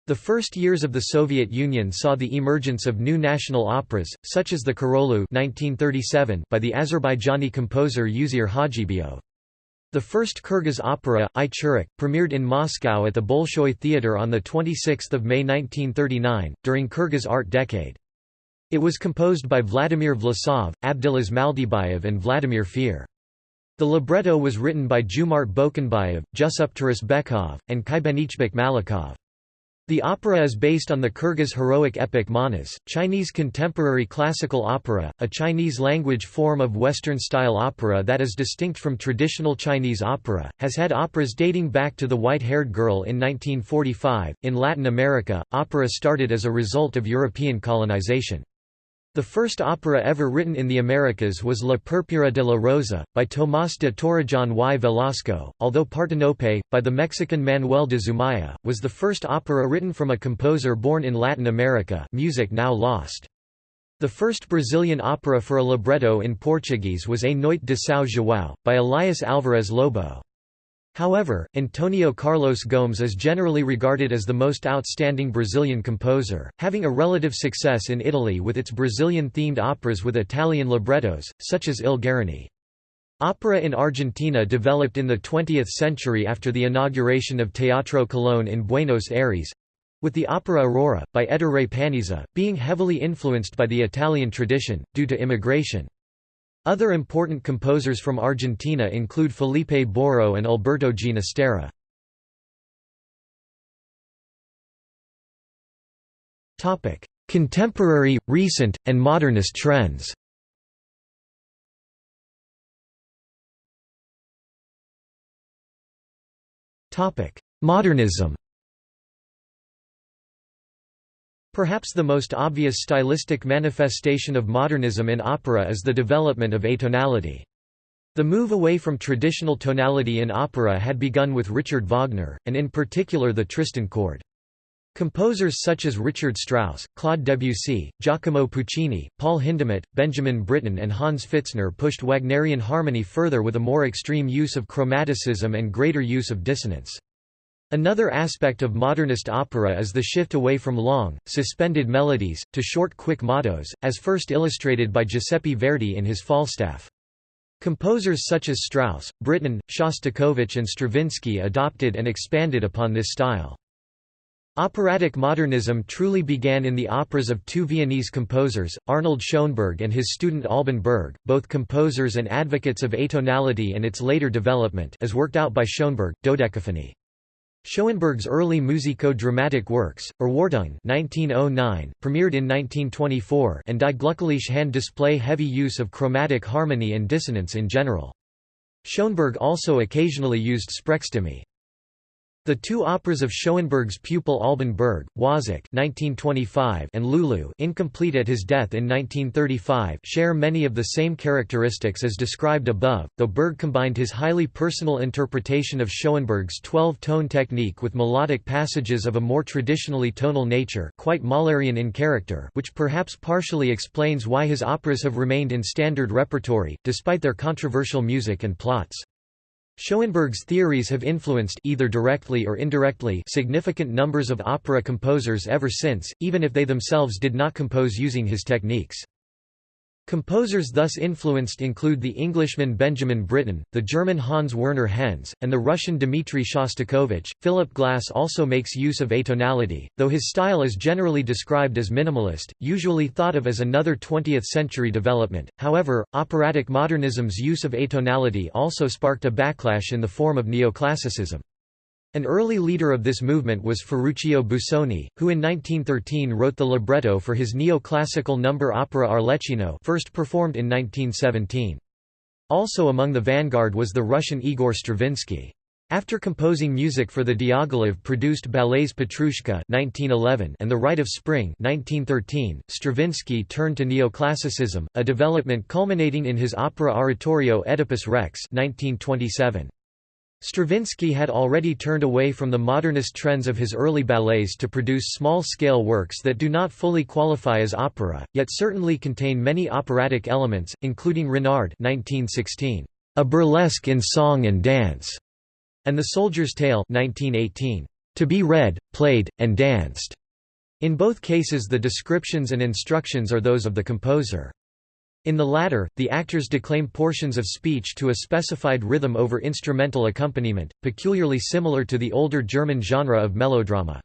The first years of the Soviet Union saw the emergence of new national operas, such as the Koroghlu 1937 by the Azerbaijani composer Uzeyir Hajibeyov. The first Kyrgyz opera, Aichurek, premiered in Moscow at the Bolshoi Theatre on 26 May 1939, during Kyrgyz Art Decade. It was composed by Vladimir Vlasov, Abdylas Maldybayev and Vladimir Feer. The libretto was written by Joomart Bokonbayev, Jusup Turusbekov, and Kybanychbek Malikov. The opera is based on the Kyrgyz heroic epic Manas, Chinese contemporary classical opera, a Chinese-language form of Western-style opera that is distinct from traditional Chinese opera, has had operas dating back to The White-Haired Girl in 1945. In Latin America, opera started as a result of European colonization. The first opera ever written in the Americas was La Purpura de la Rosa, by Tomás de Torrejón y Velasco, although Partenope, by the Mexican Manuel de Zumaya, was the first opera written from a composer born in Latin America music now lost. The first Brazilian opera for a libretto in Portuguese was A Noite de São João, by Elias Alvarez Lobo. However, Antonio Carlos Gomes is generally regarded as the most outstanding Brazilian composer, having a relative success in Italy with its Brazilian-themed operas with Italian librettos, such as Il Guarani. Opera in Argentina developed in the 20th century after the inauguration of Teatro Colón in Buenos Aires—with the opera Aurora, by Ettore Panizza, being heavily influenced by the Italian tradition, due to immigration. Other important composers from Argentina include Felipe Boero and Alberto Ginastera. Contemporary, recent, and modernist trends. Modernism Perhaps the most obvious stylistic manifestation of modernism in opera is the development of atonality. The move away from traditional tonality in opera had begun with Richard Wagner, and in particular the Tristan chord. Composers such as Richard Strauss, Claude Debussy, Giacomo Puccini, Paul Hindemith, Benjamin Britten and Hans Pfitzner pushed Wagnerian harmony further with a more extreme use of chromaticism and greater use of dissonance. Another aspect of modernist opera is the shift away from long, suspended melodies, to short quick mottos, as first illustrated by Giuseppe Verdi in his Falstaff. Composers such as Strauss, Britten, Shostakovich and Stravinsky adopted and expanded upon this style. Operatic modernism truly began in the operas of two Viennese composers, Arnold Schoenberg and his student Alban Berg, both composers and advocates of atonality and its later development as worked out by Schoenberg, Dodecaphony. Schoenberg's early musico-dramatic works, Erwartung 1909, premiered in 1924 and Die Glückliche Hand display heavy use of chromatic harmony and dissonance in general. Schoenberg also occasionally used Sprechstimme. The two operas of Schoenberg's pupil Alban Berg, Wozzeck (1925) and Lulu, incomplete at his death in 1935, share many of the same characteristics as described above, though Berg combined his highly personal interpretation of Schoenberg's 12-tone technique with melodic passages of a more traditionally tonal nature, quite Mahlerian in character, which perhaps partially explains why his operas have remained in standard repertory despite their controversial music and plots. Schoenberg's theories have influenced either directly or indirectly significant numbers of opera composers ever since, even if they themselves did not compose using his techniques. Composers thus influenced include the Englishman Benjamin Britten, the German Hans Werner Henze, and the Russian Dmitri Shostakovich. Philip Glass also makes use of atonality, though his style is generally described as minimalist, usually thought of as another 20th century development. However, operatic modernism's use of atonality also sparked a backlash in the form of neoclassicism. An early leader of this movement was Ferruccio Busoni, who in 1913 wrote the libretto for his neoclassical number opera Arlecchino first performed in 1917. Also among the vanguard was the Russian Igor Stravinsky. After composing music for the Diaghilev-produced ballets Petrushka (1911) and The Rite of Spring (1913), Stravinsky turned to neoclassicism, a development culminating in his opera oratorio Oedipus Rex (1927). Stravinsky had already turned away from the modernist trends of his early ballets to produce small-scale works that do not fully qualify as opera, yet certainly contain many operatic elements, including Renard 1916, a burlesque in song and dance, and The Soldier's Tale 1918, to be read, played, and danced. In both cases the descriptions and instructions are those of the composer. In the latter, the actors declaim portions of speech to a specified rhythm over instrumental accompaniment, peculiarly similar to the older German genre of melodrama.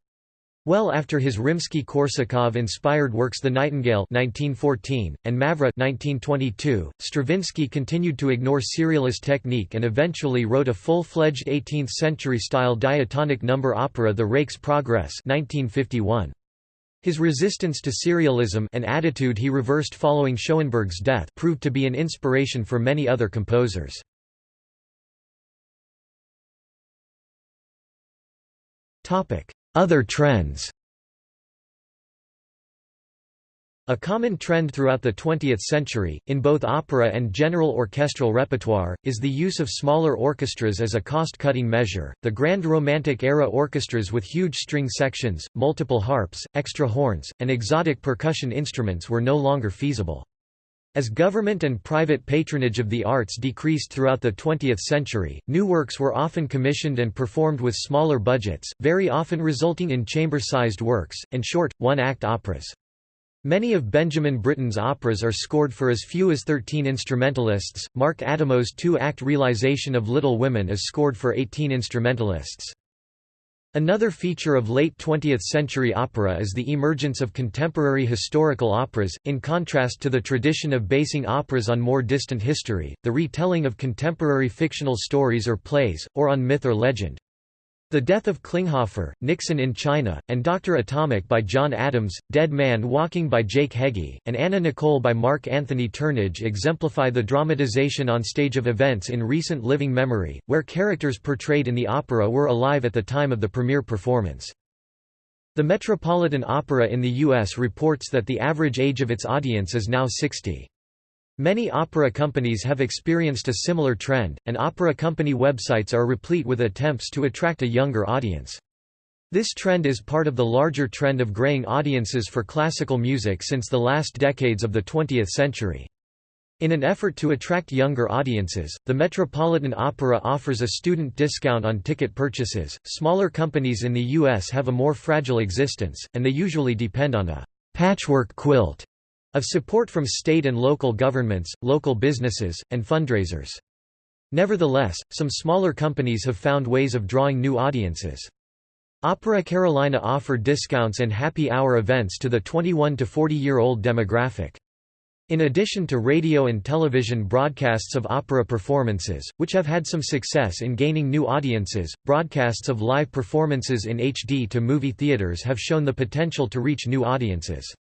Well after his Rimsky-Korsakov-inspired works The Nightingale 1914, and Mavra 1922, Stravinsky continued to ignore serialist technique and eventually wrote a full-fledged 18th-century-style diatonic number opera The Rake's Progress 1951. His resistance to serialism an attitude he reversed following Schoenberg's death proved to be an inspiration for many other composers. Other trends A common trend throughout the 20th century, in both opera and general orchestral repertoire, is the use of smaller orchestras as a cost-cutting measure. The Grand Romantic era orchestras with huge string sections, multiple harps, extra horns, and exotic percussion instruments were no longer feasible. As government and private patronage of the arts decreased throughout the 20th century, new works were often commissioned and performed with smaller budgets, very often resulting in chamber-sized works, and short, one-act operas. Many of Benjamin Britten's operas are scored for as few as 13 instrumentalists. Mark Adamo's two-act realization of Little Women is scored for 18 instrumentalists. Another feature of late 20th century opera is the emergence of contemporary historical operas, in contrast to the tradition of basing operas on more distant history, the retelling of contemporary fictional stories or plays, or on myth or legend. The Death of Klinghoffer, Nixon in China, and Dr. Atomic by John Adams, Dead Man Walking by Jake Heggie, and Anna Nicole by Mark Anthony Turnage exemplify the dramatization on stage of events in recent living memory, where characters portrayed in the opera were alive at the time of the premiere performance. The Metropolitan Opera in the U.S. reports that the average age of its audience is now 60. Many opera companies have experienced a similar trend, and opera company websites are replete with attempts to attract a younger audience. This trend is part of the larger trend of graying audiences for classical music since the last decades of the 20th century. In an effort to attract younger audiences, the Metropolitan Opera offers a student discount on ticket purchases. Smaller companies in the U.S. have a more fragile existence, and they usually depend on a patchwork quilt of support from state and local governments, local businesses, and fundraisers. Nevertheless, some smaller companies have found ways of drawing new audiences. Opera Carolina offer discounts and happy hour events to the 21 to 40 year old demographic. In addition to radio and television broadcasts of opera performances, which have had some success in gaining new audiences, broadcasts of live performances in HD to movie theaters have shown the potential to reach new audiences.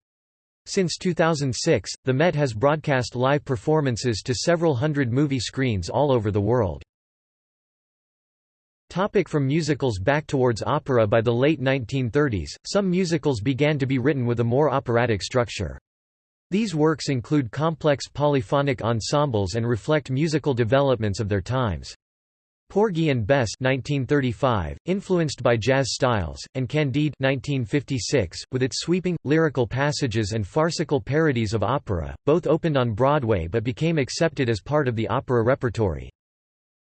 Since 2006, the Met has broadcast live performances to several hundred movie screens all over the world. Topic from musicals Back towards opera By the late 1930s, some musicals began to be written with a more operatic structure. These works include complex polyphonic ensembles and reflect musical developments of their times. Porgy and Bess 1935, influenced by jazz styles, and Candide 1956, with its sweeping, lyrical passages and farcical parodies of opera, both opened on Broadway but became accepted as part of the opera repertory.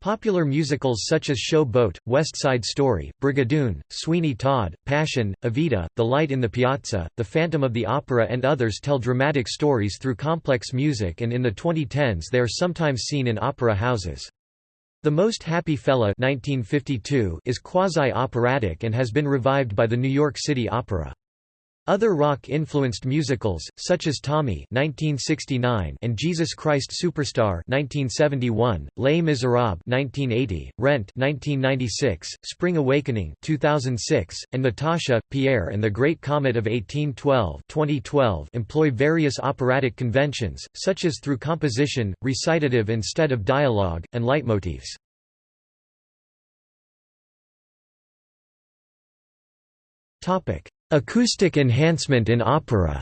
Popular musicals such as Show Boat, West Side Story, Brigadoon, Sweeney Todd, Passion, Evita, The Light in the Piazza, The Phantom of the Opera and others tell dramatic stories through complex music and in the 2010s they are sometimes seen in opera houses. The Most Happy Fella 1952 is quasi-operatic and has been revived by the New York City Opera. Other rock-influenced musicals, such as Tommy (1969) and Jesus Christ Superstar (1971), Les Miserables (1980), Rent (1996), Spring Awakening (2006), and Natasha, Pierre and the Great Comet of 1812 (2012) employ various operatic conventions, such as through composition, recitative instead of dialogue, and leitmotifs. Topic. Acoustic enhancement in opera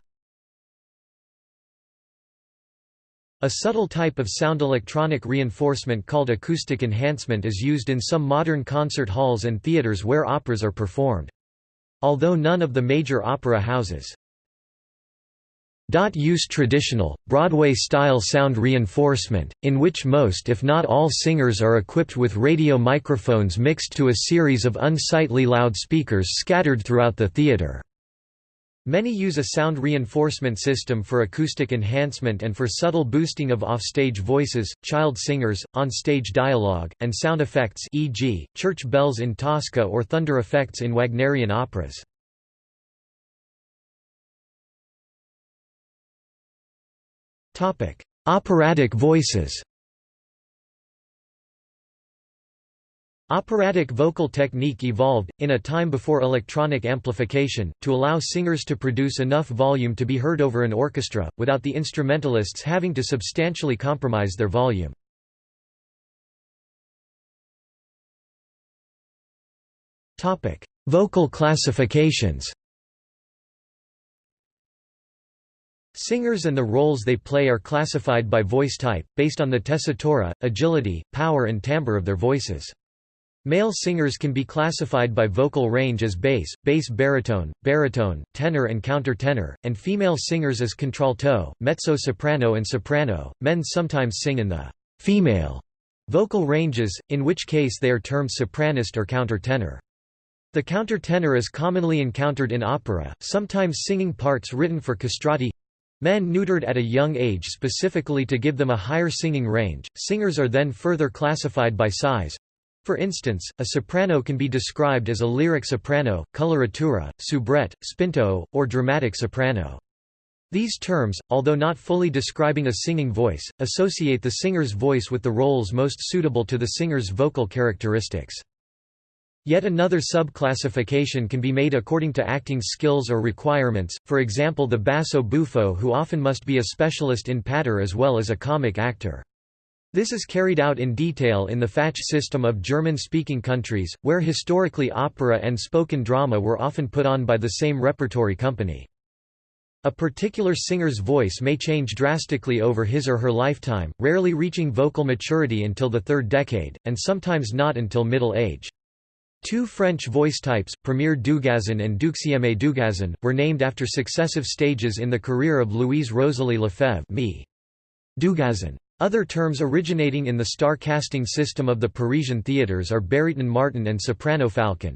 A subtle type of sound electronic reinforcement called acoustic enhancement is used in some modern concert halls and theaters where operas are performed. Although none of the major opera houses use traditional, Broadway-style sound reinforcement, in which most if not all singers are equipped with radio microphones mixed to a series of unsightly loudspeakers scattered throughout the theater. Many use a sound reinforcement system for acoustic enhancement and for subtle boosting of offstage voices, child singers, on-stage dialogue, and sound effects e.g., church bells in Tosca or thunder effects in Wagnerian operas. Operatic voices. Operatic vocal technique evolved, in a time before electronic amplification, to allow singers to produce enough volume to be heard over an orchestra, without the instrumentalists having to substantially compromise their volume. Vocal classifications Singers and the roles they play are classified by voice type, based on the tessitura, agility, power and timbre of their voices. Male singers can be classified by vocal range as bass, bass baritone, baritone, tenor and countertenor, and female singers as contralto, mezzo-soprano and soprano. Men sometimes sing in the female vocal ranges, in which case they are termed sopranist or countertenor. The countertenor is commonly encountered in opera, sometimes singing parts written for castrati Men neutered at a young age specifically to give them a higher singing range. Singers are then further classified by size. For instance, a soprano can be described as a lyric soprano, coloratura, soubrette, spinto, or dramatic soprano. These terms, although not fully describing a singing voice, associate the singer's voice with the roles most suitable to the singer's vocal characteristics. Yet another subclassification can be made according to acting skills or requirements, for example the basso buffo who often must be a specialist in patter as well as a comic actor. This is carried out in detail in the Fach system of German-speaking countries, where historically opera and spoken drama were often put on by the same repertory company. A particular singer's voice may change drastically over his or her lifetime, rarely reaching vocal maturity until the third decade, and sometimes not until middle age. Two French voice types, Premier Dugazon and Deuxième Dugazon, were named after successive stages in the career of Louise Rosalie Lefebvre Dugazon. Other terms originating in the star casting system of the Parisian theatres are baryton martin and soprano falcon.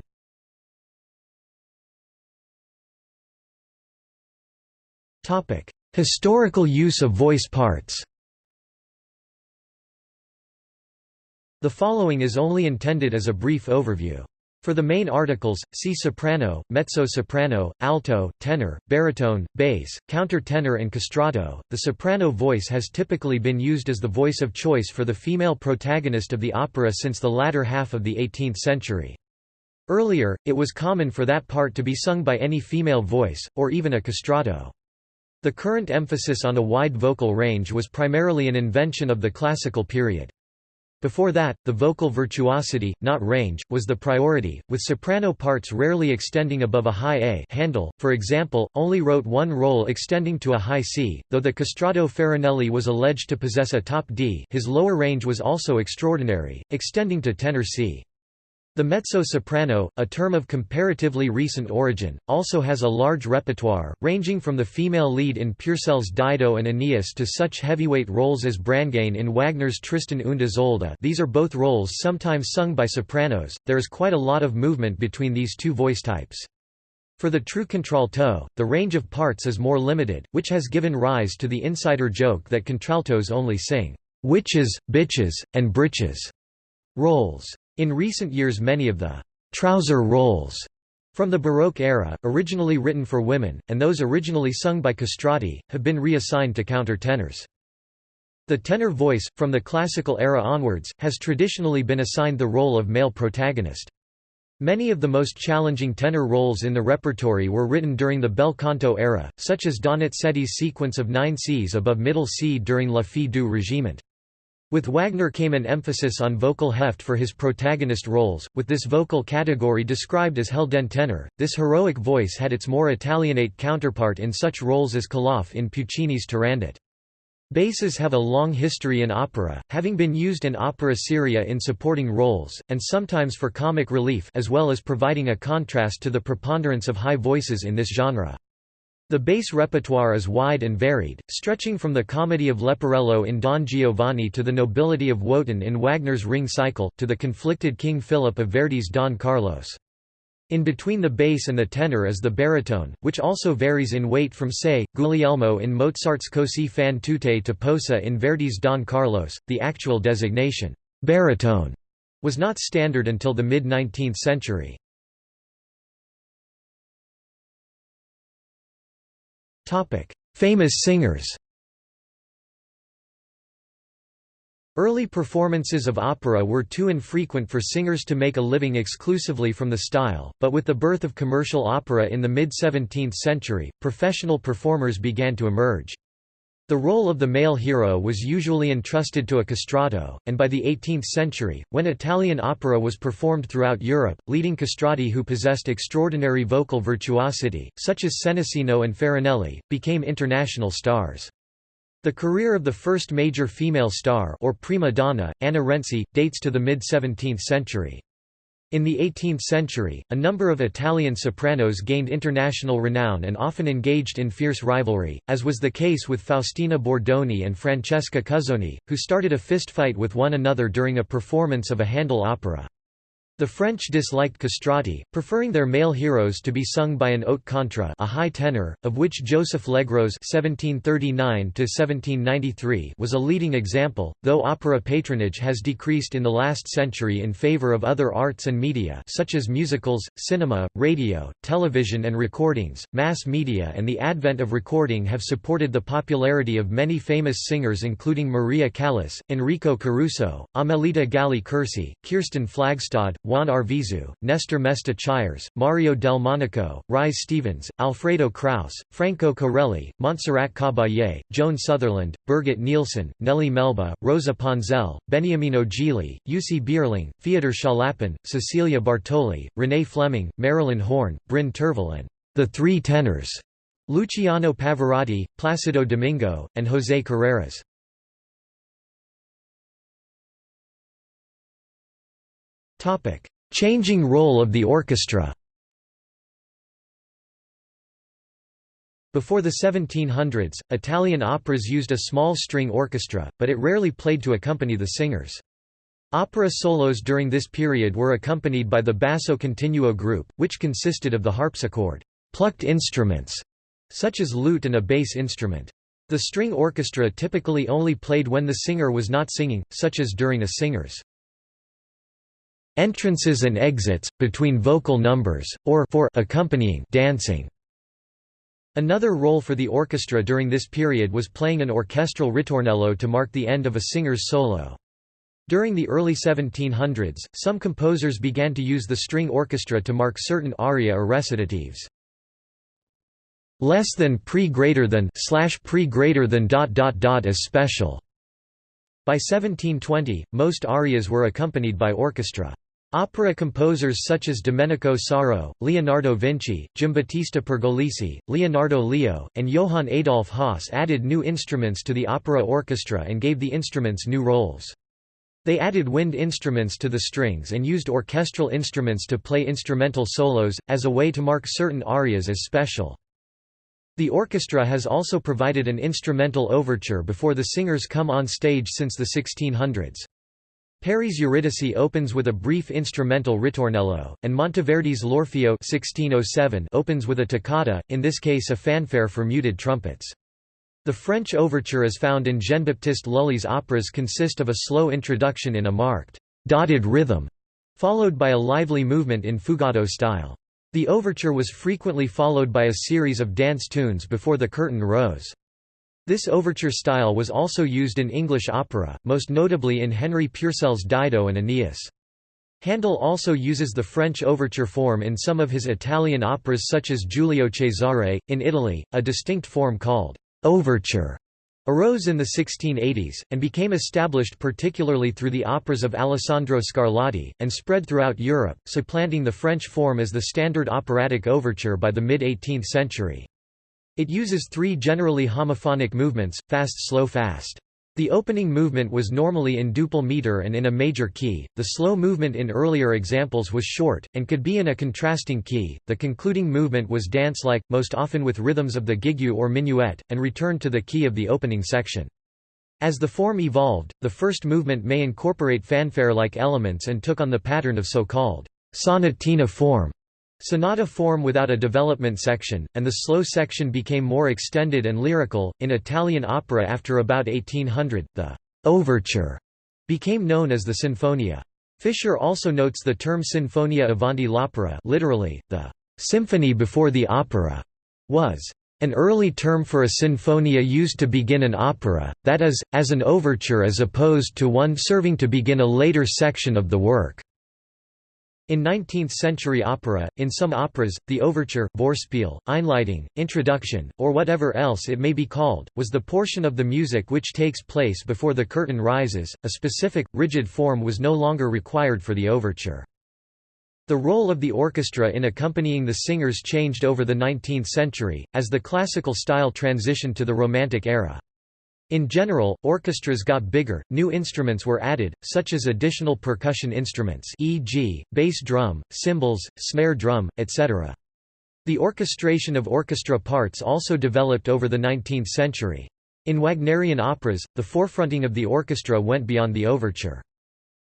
Historical use of voice parts The following is only intended as a brief overview. For the main articles, see soprano, mezzo-soprano, alto, tenor, baritone, bass, countertenor and castrato. The soprano voice has typically been used as the voice of choice for the female protagonist of the opera since the latter half of the 18th century. Earlier, it was common for that part to be sung by any female voice, or even a castrato. The current emphasis on a wide vocal range was primarily an invention of the classical period. Before that, the vocal virtuosity, not range, was the priority, with soprano parts rarely extending above a high A Handel, for example, only wrote one role extending to a high C, though the castrato Farinelli was alleged to possess a top D his lower range was also extraordinary, extending to tenor C. The mezzo-soprano, a term of comparatively recent origin, also has a large repertoire, ranging from the female lead in Purcell's Dido and Aeneas to such heavyweight roles as Brangäne in Wagner's Tristan und Isolde these are both roles sometimes sung by sopranos, there is quite a lot of movement between these two voice types. For the true contralto, the range of parts is more limited, which has given rise to the insider joke that contraltos only sing witches, bitches, and britches roles. In recent years many of the «trouser roles» from the Baroque era, originally written for women, and those originally sung by castrati, have been reassigned to countertenors. The tenor voice, from the classical era onwards, has traditionally been assigned the role of male protagonist. Many of the most challenging tenor roles in the repertory were written during the bel canto era, such as Donizetti's sequence of nine Cs above middle C during La Fille du Régiment. With Wagner came an emphasis on vocal heft for his protagonist roles, with this vocal category described as Helden tenor. This heroic voice had its more Italianate counterpart in such roles as Calaf in Puccini's Turandot. Basses have a long history in opera, having been used in opera seria in supporting roles, and sometimes for comic relief as well as providing a contrast to the preponderance of high voices in this genre. The bass repertoire is wide and varied, stretching from the comedy of Leporello in Don Giovanni to the nobility of Wotan in Wagner's Ring Cycle, to the conflicted King Philip of Verdi's Don Carlos. In between the bass and the tenor is the baritone, which also varies in weight from say, Guglielmo in Mozart's Così fan tutte to Posa in Verdi's Don Carlos. The actual designation, baritone, was not standard until the mid-19th century. Famous singers Early performances of opera were too infrequent for singers to make a living exclusively from the style, but with the birth of commercial opera in the mid-17th century, professional performers began to emerge. The role of the male hero was usually entrusted to a castrato, and by the 18th century, when Italian opera was performed throughout Europe, leading castrati who possessed extraordinary vocal virtuosity, such as Senesino and Farinelli, became international stars. The career of the first major female star or prima donna, Anna Renzi, dates to the mid-17th century. In the 18th century, a number of Italian sopranos gained international renown and often engaged in fierce rivalry, as was the case with Faustina Bordoni and Francesca Cuzzoni, who started a fistfight with one another during a performance of a Handel opera. The French disliked castrati, preferring their male heroes to be sung by an haute contre a high tenor, of which Joseph Legros (1739–1793) was a leading example. Though opera patronage has decreased in the last century in favor of other arts and media, such as musicals, cinema, radio, television, and recordings, mass media, and the advent of recording have supported the popularity of many famous singers, including Maria Callas, Enrico Caruso, Amelita Galli Curci, Kirsten Flagstad. Juan Arvizu, Nestor Mesta Chaires, Mario Del Monaco, Rise Stevens, Alfredo Kraus, Franco Corelli, Montserrat Caballé, Joan Sutherland, Birgit Nilsson, Nellie Melba, Rosa Ponselle, Beniamino Gigli, Jussi Björling, Feodor Chaliapin, Cecilia Bartoli, Renee Fleming, Marilyn Horne, Bryn Terfel and the Three Tenors, Luciano Pavarotti, Placido Domingo, and José Carreras. Changing role of the orchestra Before the 1700s, Italian operas used a small string orchestra, but it rarely played to accompany the singers. Opera solos during this period were accompanied by the basso continuo group, which consisted of the harpsichord plucked instruments, such as lute and a bass instrument. The string orchestra typically only played when the singer was not singing, such as during a singer's entrances and exits, between vocal numbers, or for accompanying dancing. Another role for the orchestra during this period was playing an orchestral ritornello to mark the end of a singer's solo. During the early 1700s, some composers began to use the string orchestra to mark certain aria or recitatives less than pre greater than slash pre greater than dot dot dot as special. By 1720, most arias were accompanied by orchestra. Opera composers such as Domenico Sarro, Leonardo Vinci, Giambattista Pergolesi, Leonardo Leo, and Johann Adolf Hasse added new instruments to the opera orchestra and gave the instruments new roles. They added wind instruments to the strings and used orchestral instruments to play instrumental solos, as a way to mark certain arias as special. The orchestra has also provided an instrumental overture before the singers come on stage since the 1600s. Peri's Euridice opens with a brief instrumental ritornello, and Monteverdi's L'Orfeo 1607 opens with a toccata, in this case a fanfare for muted trumpets. The French overture as found in Jean-Baptiste Lully's operas consist of a slow introduction in a marked, dotted rhythm, followed by a lively movement in fugato style. The overture was frequently followed by a series of dance tunes before the curtain rose. This overture style was also used in English opera, most notably in Henry Purcell's Dido and Aeneas. Handel also uses the French overture form in some of his Italian operas such as Giulio Cesare. In Italy, a distinct form called overture arose in the 1680s, and became established particularly through the operas of Alessandro Scarlatti, and spread throughout Europe, supplanting the French form as the standard operatic overture by the mid-18th century. It uses three generally homophonic movements, fast-slow-fast. The opening movement was normally in duple meter and in a major key, the slow movement in earlier examples was short, and could be in a contrasting key, the concluding movement was dance-like, most often with rhythms of the gigue or minuet, and returned to the key of the opening section. As the form evolved, the first movement may incorporate fanfare-like elements and took on the pattern of so-called sonatina form. Sonata form without a development section, and the slow section became more extended and lyrical. In Italian opera after about 1800, the overture became known as the sinfonia. Fischer also notes the term sinfonia avanti l'opera literally, the symphony before the opera, was an early term for a sinfonia used to begin an opera, that is, as an overture as opposed to one serving to begin a later section of the work. In 19th-century opera, in some operas, the overture Vorspiel, Einleitung, introduction, or whatever else it may be called, was the portion of the music which takes place before the curtain rises. A specific, rigid form was no longer required for the overture. The role of the orchestra in accompanying the singers changed over the 19th century, as the classical style transitioned to the Romantic era. In general, orchestras got bigger, new instruments were added, such as additional percussion instruments e.g., bass drum, cymbals, snare drum, etc. The orchestration of orchestra parts also developed over the 19th century. In Wagnerian operas, the forefronting of the orchestra went beyond the overture.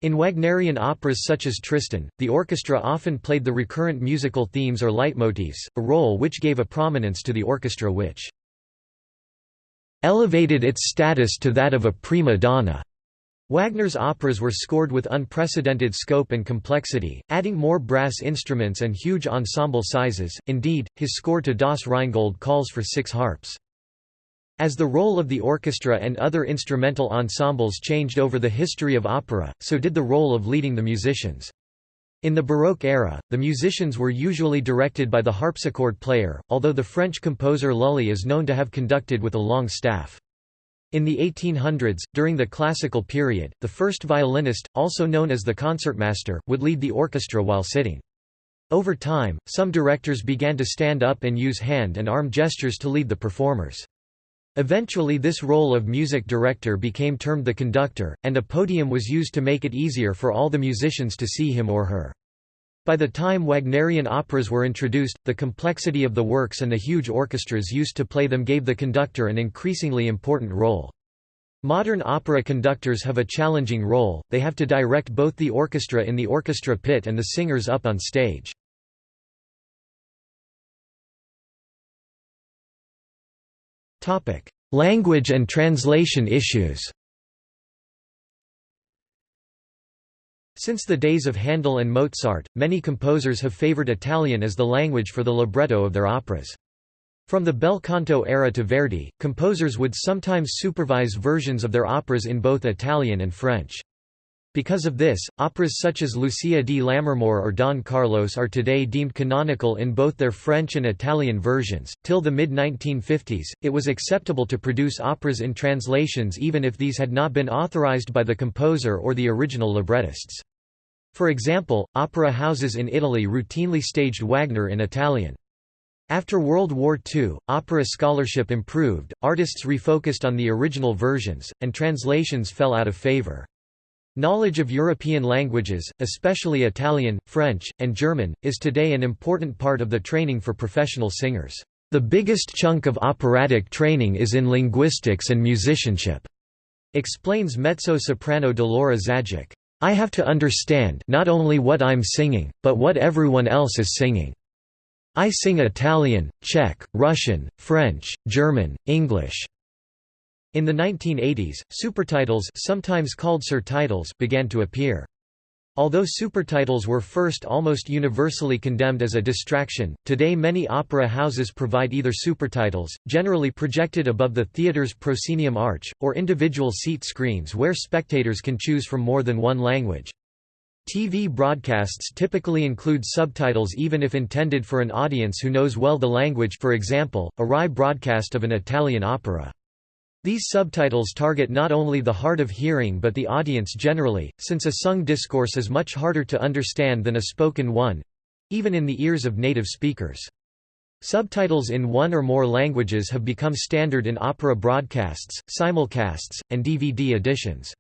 In Wagnerian operas such as Tristan, the orchestra often played the recurrent musical themes or leitmotifs, a role which gave a prominence to the orchestra which elevated its status to that of a prima donna. Wagner's operas were scored with unprecedented scope and complexity, adding more brass instruments and huge ensemble sizes, indeed, his score to Das Rheingold calls for six harps. As the role of the orchestra and other instrumental ensembles changed over the history of opera, so did the role of leading the musicians. In the Baroque era, the musicians were usually directed by the harpsichord player, although the French composer Lully is known to have conducted with a long staff. In the 1800s, during the classical period, the first violinist, also known as the concertmaster, would lead the orchestra while sitting. Over time, some directors began to stand up and use hand and arm gestures to lead the performers. Eventually this role of music director became termed the conductor, and a podium was used to make it easier for all the musicians to see him or her. By the time Wagnerian operas were introduced, the complexity of the works and the huge orchestras used to play them gave the conductor an increasingly important role. Modern opera conductors have a challenging role, they have to direct both the orchestra in the orchestra pit and the singers up on stage. Language and translation issues Since the days of Handel and Mozart, many composers have favored Italian as the language for the libretto of their operas. From the bel canto era to Verdi, composers would sometimes supervise versions of their operas in both Italian and French. Because of this, operas such as Lucia di Lammermoor or Don Carlos are today deemed canonical in both their French and Italian versions. Till the mid 1950s, it was acceptable to produce operas in translations even if these had not been authorized by the composer or the original librettists. For example, opera houses in Italy routinely staged Wagner in Italian. After World War II, opera scholarship improved, artists refocused on the original versions, and translations fell out of favor. Knowledge of European languages, especially Italian, French, and German, is today an important part of the training for professional singers. The biggest chunk of operatic training is in linguistics and musicianship, explains mezzo-soprano Dolora Zajick. I have to understand not only what I'm singing, but what everyone else is singing. I sing Italian, Czech, Russian, French, German, English. In the 1980s, supertitles sometimes called surtitles began to appear. Although supertitles were first almost universally condemned as a distraction, today many opera houses provide either supertitles, generally projected above the theater's proscenium arch, or individual seat screens where spectators can choose from more than one language. TV broadcasts typically include subtitles even if intended for an audience who knows well the language for example, a RAI broadcast of an Italian opera. These subtitles target not only the hard of hearing but the audience generally, since a sung discourse is much harder to understand than a spoken one—even in the ears of native speakers. Subtitles in one or more languages have become standard in opera broadcasts, simulcasts, and DVD editions.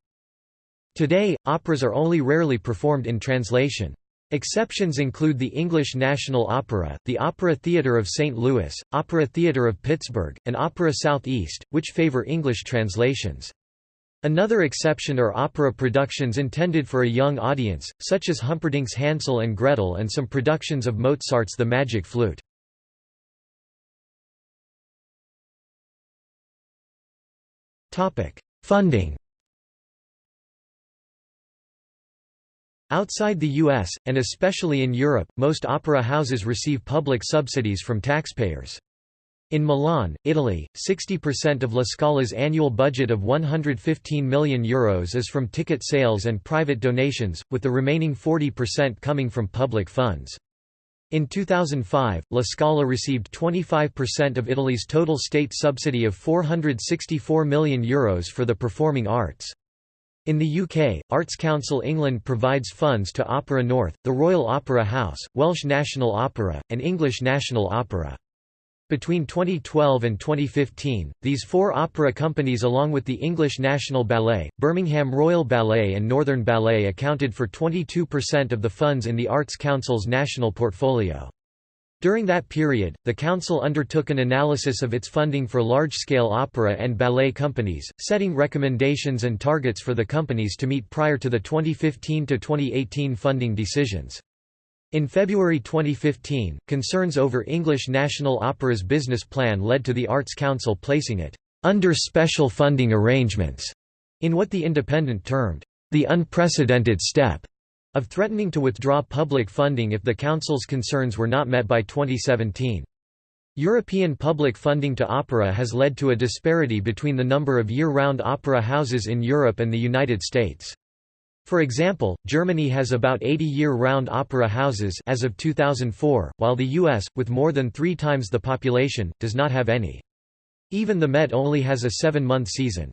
Today, operas are only rarely performed in translation. Exceptions include the English National Opera, the Opera Theatre of St. Louis, Opera Theatre of Pittsburgh, and Opera Southeast, which favor English translations. Another exception are opera productions intended for a young audience, such as Humperdinck's Hansel and Gretel and some productions of Mozart's The Magic Flute. Funding Outside the US, and especially in Europe, most opera houses receive public subsidies from taxpayers. In Milan, Italy, 60% of La Scala's annual budget of €115 million Euros is from ticket sales and private donations, with the remaining 40% coming from public funds. In 2005, La Scala received 25% of Italy's total state subsidy of €464 million Euros for the performing arts. In the UK, Arts Council England provides funds to Opera North, the Royal Opera House, Welsh National Opera, and English National Opera. Between 2012 and 2015, these four opera companies along with the English National Ballet, Birmingham Royal Ballet and Northern Ballet accounted for 22% of the funds in the Arts Council's national portfolio. During that period, the Council undertook an analysis of its funding for large-scale opera and ballet companies, setting recommendations and targets for the companies to meet prior to the 2015–2018 funding decisions. In February 2015, concerns over English National Opera's business plan led to the Arts Council placing it under special funding arrangements in what the Independent termed the unprecedented step of threatening to withdraw public funding if the Council's concerns were not met by 2017. European public funding to opera has led to a disparity between the number of year-round opera houses in Europe and the United States. For example, Germany has about 80 year-round opera houses as of 2004, while the US, with more than three times the population, does not have any. Even the Met only has a seven-month season.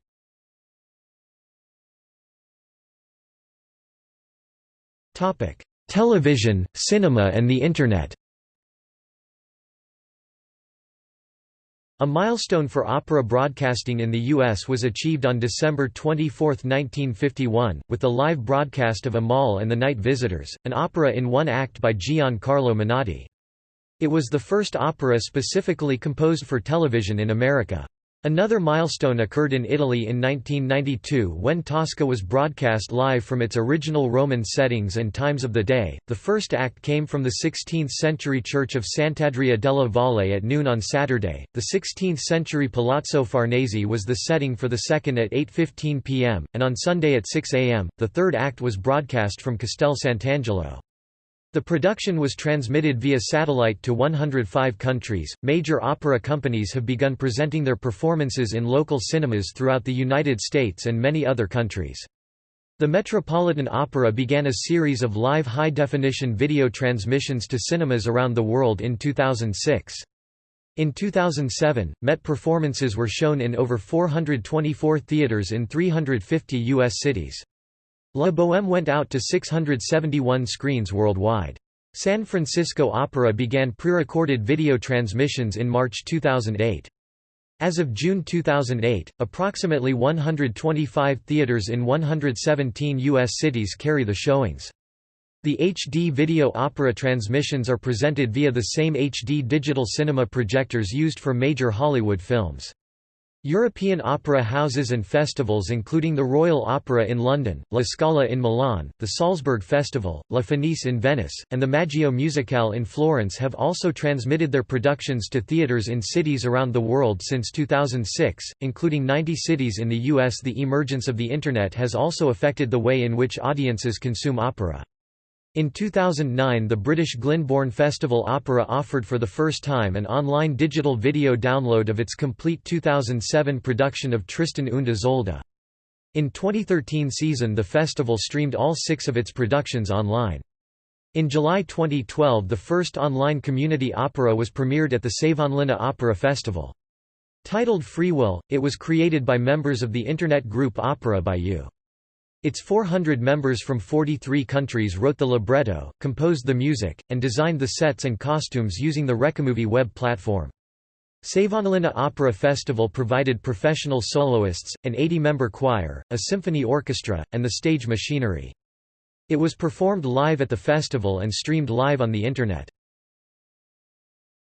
Television, cinema and the Internet A milestone for opera broadcasting in the U.S. was achieved on December 24, 1951, with the live broadcast of Amahl and the Night Visitors, an opera in one act by Gian Carlo Menotti. It was the first opera specifically composed for television in America. Another milestone occurred in Italy in 1992 when Tosca was broadcast live from its original Roman settings and times of the day. The first act came from the 16th century church of Sant'Andrea della Valle at noon on Saturday. The 16th century Palazzo Farnese was the setting for the second at 8:15 p.m., and on Sunday at 6 a.m. the third act was broadcast from Castel Sant'Angelo. The production was transmitted via satellite to 105 countries. Major opera companies have begun presenting their performances in local cinemas throughout the United States and many other countries. The Metropolitan Opera began a series of live high-definition video transmissions to cinemas around the world in 2006. In 2007, Met performances were shown in over 424 theaters in 350 U.S. cities. La Bohème went out to 671 screens worldwide. San Francisco Opera began pre-recorded video transmissions in March 2008. As of June 2008, approximately 125 theaters in 117 U.S. cities carry the showings. The HD video opera transmissions are presented via the same HD digital cinema projectors used for major Hollywood films. European opera houses and festivals including the Royal Opera in London, La Scala in Milan, the Salzburg Festival, La Fenice in Venice, and the Maggio Musicale in Florence have also transmitted their productions to theaters in cities around the world since 2006, including 90 cities in the US. The emergence of the Internet has also affected the way in which audiences consume opera. In 2009 the British Glyndebourne Festival Opera offered for the first time an online digital video download of its complete 2007 production of Tristan und Isolde. In 2013 season the festival streamed all six of its productions online. In July 2012 the first online community opera was premiered at the Savonlinna Opera Festival. Titled Free Will, it was created by members of the internet group Opera by You. Its 400 members from 43 countries wrote the libretto, composed the music, and designed the sets and costumes using the Wreckamovie web platform. Savonlinna Opera Festival provided professional soloists, an 80-member choir, a symphony orchestra, and the stage machinery. It was performed live at the festival and streamed live on the Internet.